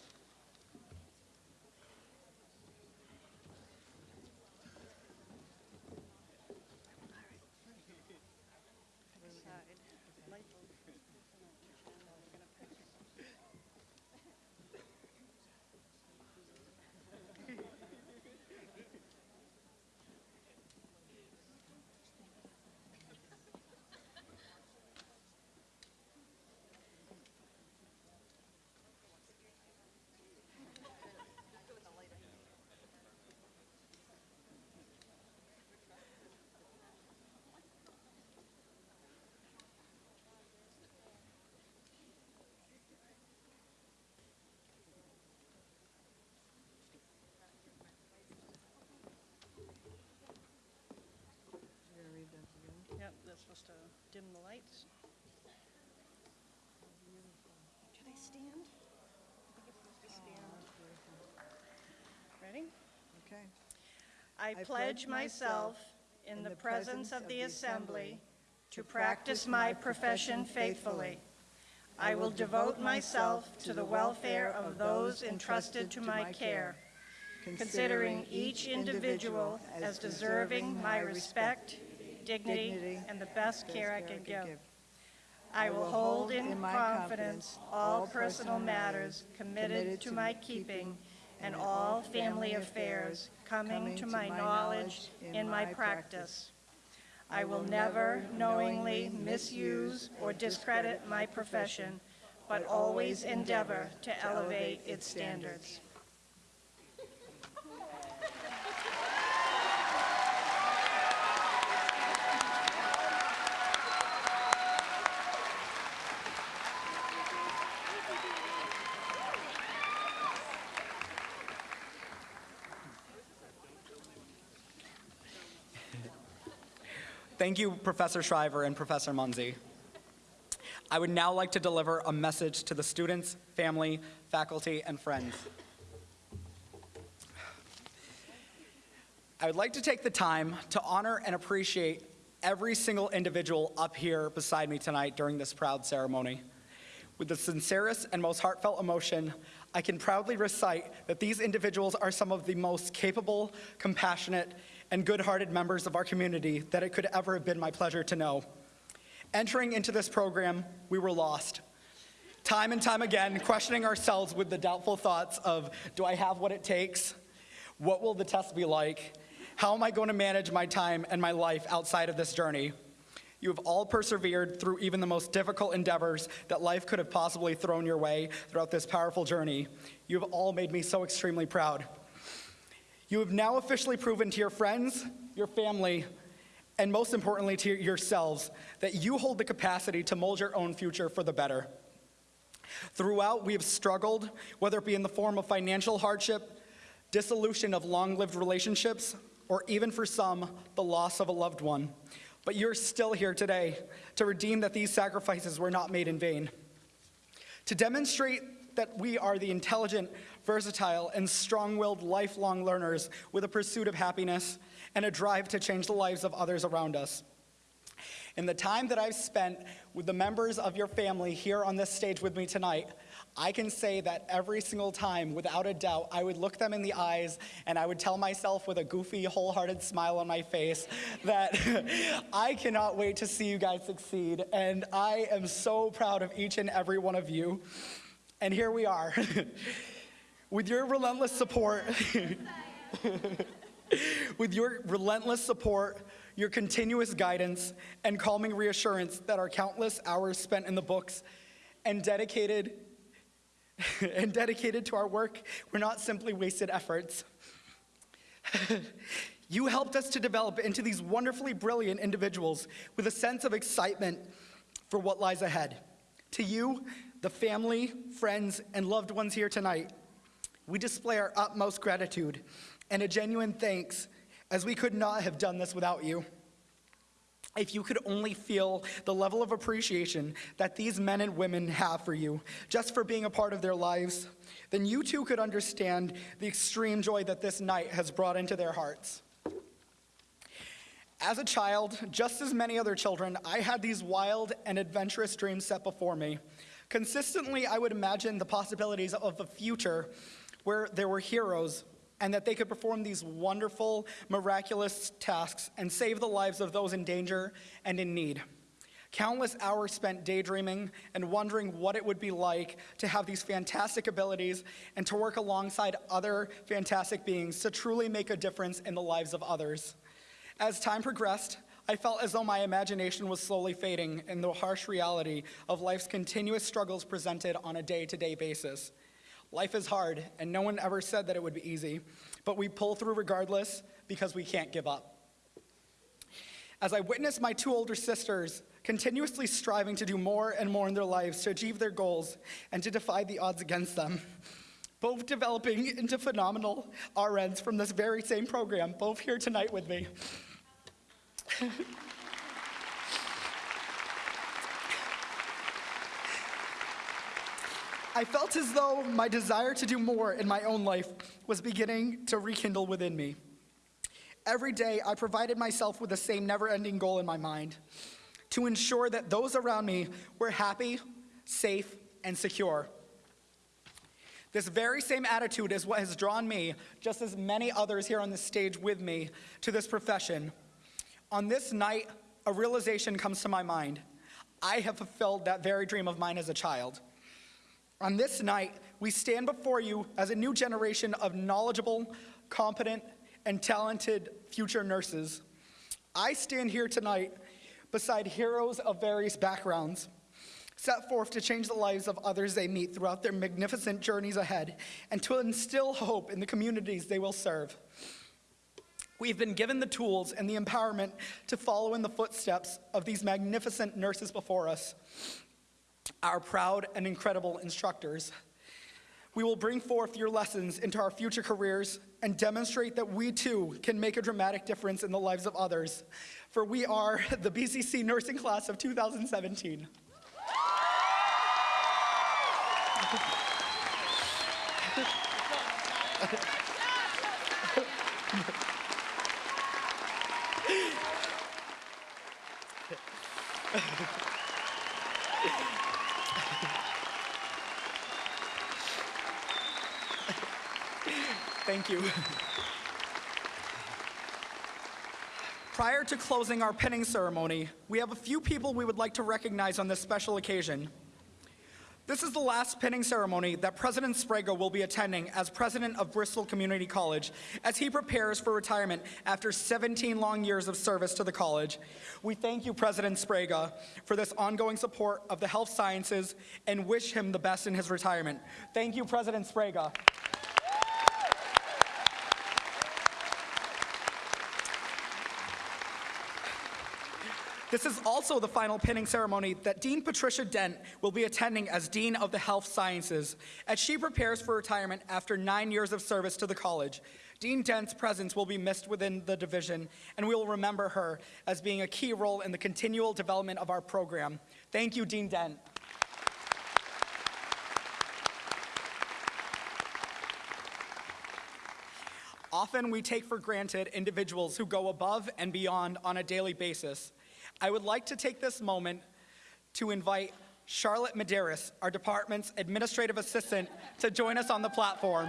Yep, that's supposed to dim the lights. Should I stand? I think it's supposed to oh, stand. Ready? Okay. I pledge myself in the presence of the assembly to practice my profession faithfully. I will devote myself to the welfare of those entrusted to my care, considering each individual as deserving my respect, dignity, and the best care I can give. I will hold in confidence all personal matters committed to my keeping and all family affairs coming to my knowledge in my practice. I will never knowingly misuse or discredit my profession, but always endeavor to elevate its standards. Thank you, Professor Shriver and Professor Munsey. I would now like to deliver a message to the students, family, faculty, and friends. I would like to take the time to honor and appreciate every single individual up here beside me tonight during this proud ceremony. With the sincerest and most heartfelt emotion, I can proudly recite that these individuals are some of the most capable, compassionate, and good-hearted members of our community that it could ever have been my pleasure to know. Entering into this program, we were lost. Time and time again, questioning ourselves with the doubtful thoughts of, do I have what it takes? What will the test be like? How am I going to manage my time and my life outside of this journey? You have all persevered through even the most difficult endeavors that life could have possibly thrown your way throughout this powerful journey. You have all made me so extremely proud. You have now officially proven to your friends, your family, and most importantly to yourselves that you hold the capacity to mold your own future for the better. Throughout, we have struggled, whether it be in the form of financial hardship, dissolution of long-lived relationships, or even for some, the loss of a loved one. But you're still here today to redeem that these sacrifices were not made in vain. To demonstrate that we are the intelligent, versatile, and strong-willed lifelong learners with a pursuit of happiness and a drive to change the lives of others around us. In the time that I've spent with the members of your family here on this stage with me tonight, I can say that every single time, without a doubt, I would look them in the eyes and I would tell myself with a goofy, wholehearted smile on my face that I cannot wait to see you guys succeed. And I am so proud of each and every one of you. And here we are. with your relentless support, with your relentless support, your continuous guidance, and calming reassurance that our countless hours spent in the books and dedicated and dedicated to our work were not simply wasted efforts. you helped us to develop into these wonderfully brilliant individuals with a sense of excitement for what lies ahead. To you, the family, friends, and loved ones here tonight, we display our utmost gratitude and a genuine thanks as we could not have done this without you. If you could only feel the level of appreciation that these men and women have for you, just for being a part of their lives, then you too could understand the extreme joy that this night has brought into their hearts. As a child, just as many other children, I had these wild and adventurous dreams set before me. Consistently, I would imagine the possibilities of a future where there were heroes and that they could perform these wonderful, miraculous tasks and save the lives of those in danger and in need. Countless hours spent daydreaming and wondering what it would be like to have these fantastic abilities and to work alongside other fantastic beings to truly make a difference in the lives of others. As time progressed, I felt as though my imagination was slowly fading in the harsh reality of life's continuous struggles presented on a day to day basis. Life is hard, and no one ever said that it would be easy, but we pull through regardless because we can't give up. As I witnessed my two older sisters continuously striving to do more and more in their lives to achieve their goals and to defy the odds against them, both developing into phenomenal RNs from this very same program, both here tonight with me. I felt as though my desire to do more in my own life was beginning to rekindle within me. Every day, I provided myself with the same never ending goal in my mind to ensure that those around me were happy, safe, and secure. This very same attitude is what has drawn me, just as many others here on the stage with me, to this profession. On this night, a realization comes to my mind. I have fulfilled that very dream of mine as a child. On this night, we stand before you as a new generation of knowledgeable, competent, and talented future nurses. I stand here tonight beside heroes of various backgrounds, set forth to change the lives of others they meet throughout their magnificent journeys ahead and to instill hope in the communities they will serve. We've been given the tools and the empowerment to follow in the footsteps of these magnificent nurses before us our proud and incredible instructors. We will bring forth your lessons into our future careers and demonstrate that we too can make a dramatic difference in the lives of others. For we are the BCC nursing class of 2017. Thank you. Prior to closing our pinning ceremony, we have a few people we would like to recognize on this special occasion. This is the last pinning ceremony that President Sbrega will be attending as president of Bristol Community College as he prepares for retirement after 17 long years of service to the college. We thank you, President Sbrega, for this ongoing support of the health sciences and wish him the best in his retirement. Thank you, President Sbrega. This is also the final pinning ceremony that Dean Patricia Dent will be attending as Dean of the Health Sciences as she prepares for retirement after nine years of service to the college. Dean Dent's presence will be missed within the division, and we will remember her as being a key role in the continual development of our program. Thank you, Dean Dent. Often we take for granted individuals who go above and beyond on a daily basis. I would like to take this moment to invite Charlotte Medeiros, our department's administrative assistant, to join us on the platform.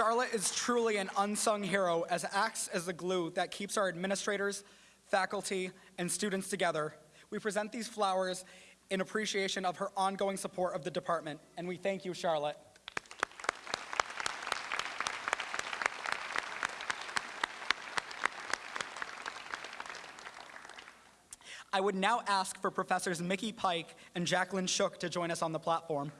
Charlotte is truly an unsung hero as acts as the glue that keeps our administrators, faculty, and students together. We present these flowers in appreciation of her ongoing support of the department, and we thank you, Charlotte. I would now ask for Professors Mickey Pike and Jacqueline Shook to join us on the platform.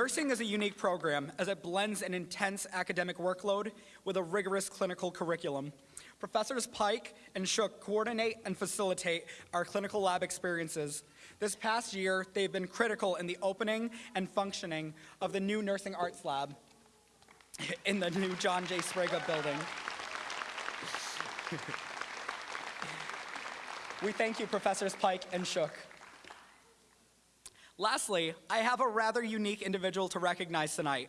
Nursing is a unique program as it blends an intense academic workload with a rigorous clinical curriculum. Professors Pike and Shook coordinate and facilitate our clinical lab experiences. This past year, they've been critical in the opening and functioning of the new Nursing Arts Lab in the new John J. Sbrega building. we thank you, Professors Pike and Shook. Lastly, I have a rather unique individual to recognize tonight.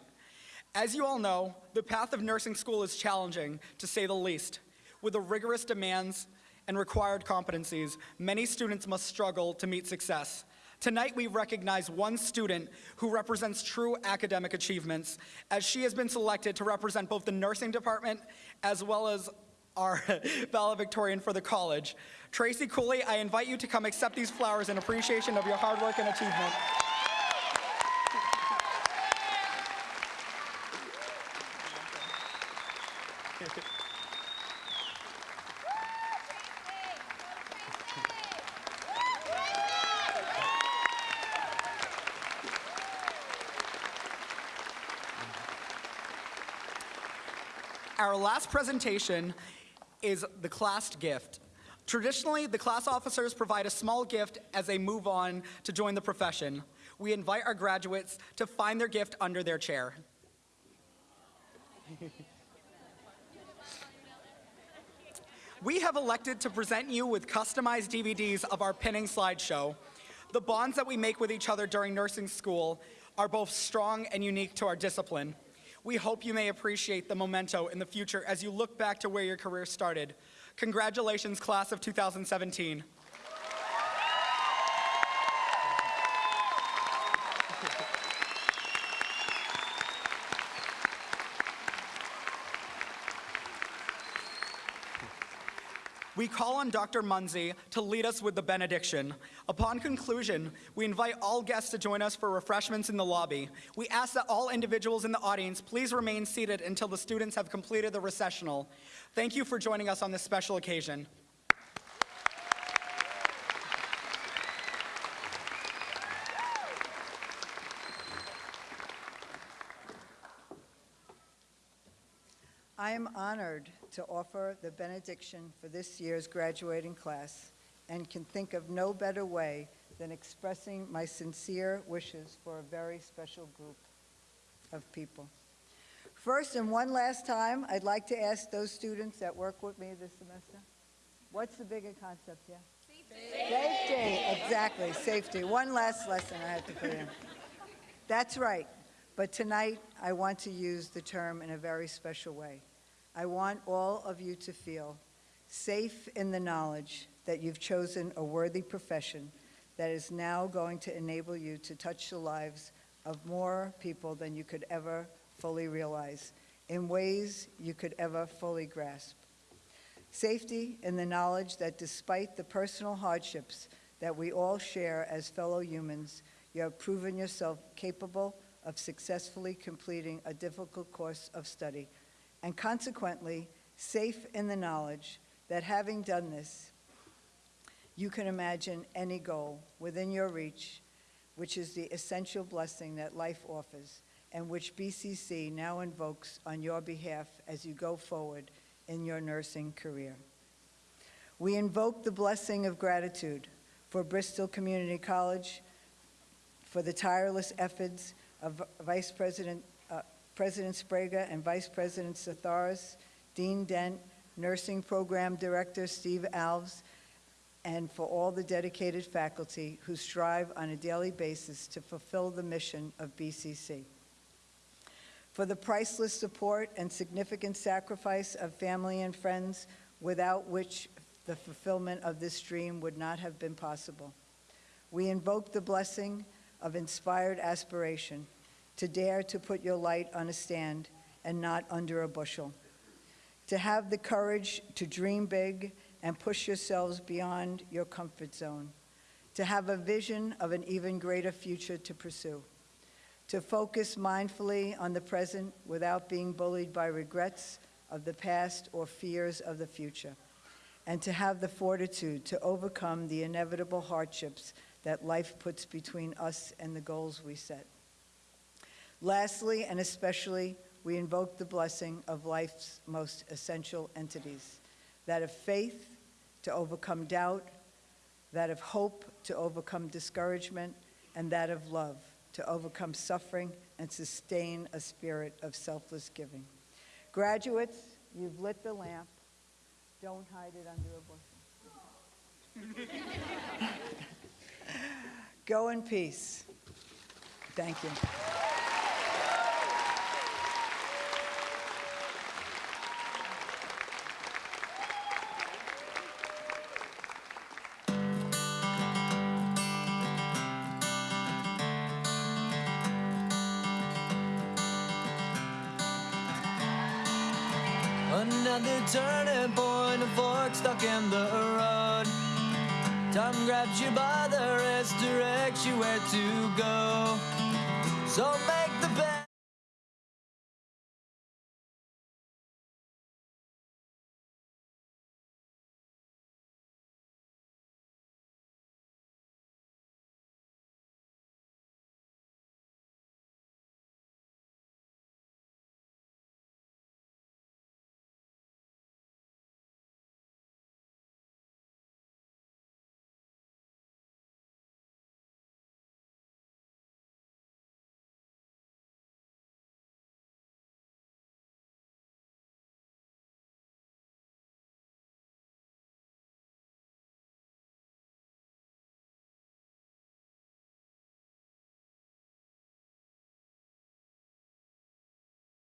As you all know, the path of nursing school is challenging, to say the least. With the rigorous demands and required competencies, many students must struggle to meet success. Tonight, we recognize one student who represents true academic achievements, as she has been selected to represent both the nursing department as well as our valedictorian for the college. Tracy Cooley, I invite you to come accept these flowers in appreciation of your hard work and achievement. Our last presentation is the class gift. Traditionally, the class officers provide a small gift as they move on to join the profession. We invite our graduates to find their gift under their chair. we have elected to present you with customized DVDs of our pinning slideshow. The bonds that we make with each other during nursing school are both strong and unique to our discipline. We hope you may appreciate the memento in the future as you look back to where your career started. Congratulations, class of 2017. We call on Dr. Munsey to lead us with the benediction. Upon conclusion, we invite all guests to join us for refreshments in the lobby. We ask that all individuals in the audience please remain seated until the students have completed the recessional. Thank you for joining us on this special occasion. I am honored to offer the benediction for this year's graduating class and can think of no better way than expressing my sincere wishes for a very special group of people. First and one last time, I'd like to ask those students that work with me this semester, what's the bigger concept here? Safety. Safety, exactly, safety. One last lesson I had to put in. That's right, but tonight I want to use the term in a very special way. I want all of you to feel safe in the knowledge that you've chosen a worthy profession that is now going to enable you to touch the lives of more people than you could ever fully realize in ways you could ever fully grasp. Safety in the knowledge that despite the personal hardships that we all share as fellow humans, you have proven yourself capable of successfully completing a difficult course of study and consequently safe in the knowledge that having done this, you can imagine any goal within your reach, which is the essential blessing that life offers and which BCC now invokes on your behalf as you go forward in your nursing career. We invoke the blessing of gratitude for Bristol Community College for the tireless efforts of Vice President President Sbrega and Vice President Satharis, Dean Dent, Nursing Program Director Steve Alves, and for all the dedicated faculty who strive on a daily basis to fulfill the mission of BCC. For the priceless support and significant sacrifice of family and friends without which the fulfillment of this dream would not have been possible. We invoke the blessing of inspired aspiration to dare to put your light on a stand and not under a bushel, to have the courage to dream big and push yourselves beyond your comfort zone, to have a vision of an even greater future to pursue, to focus mindfully on the present without being bullied by regrets of the past or fears of the future, and to have the fortitude to overcome the inevitable hardships that life puts between us and the goals we set. Lastly, and especially, we invoke the blessing of life's most essential entities that of faith to overcome doubt, that of hope to overcome discouragement, and that of love to overcome suffering and sustain a spirit of selfless giving. Graduates, you've lit the lamp. Don't hide it under a bushel. Go in peace. Thank you. Turning point, a fork stuck in the road. Time grabs you by the wrist, directs you where to go. So best.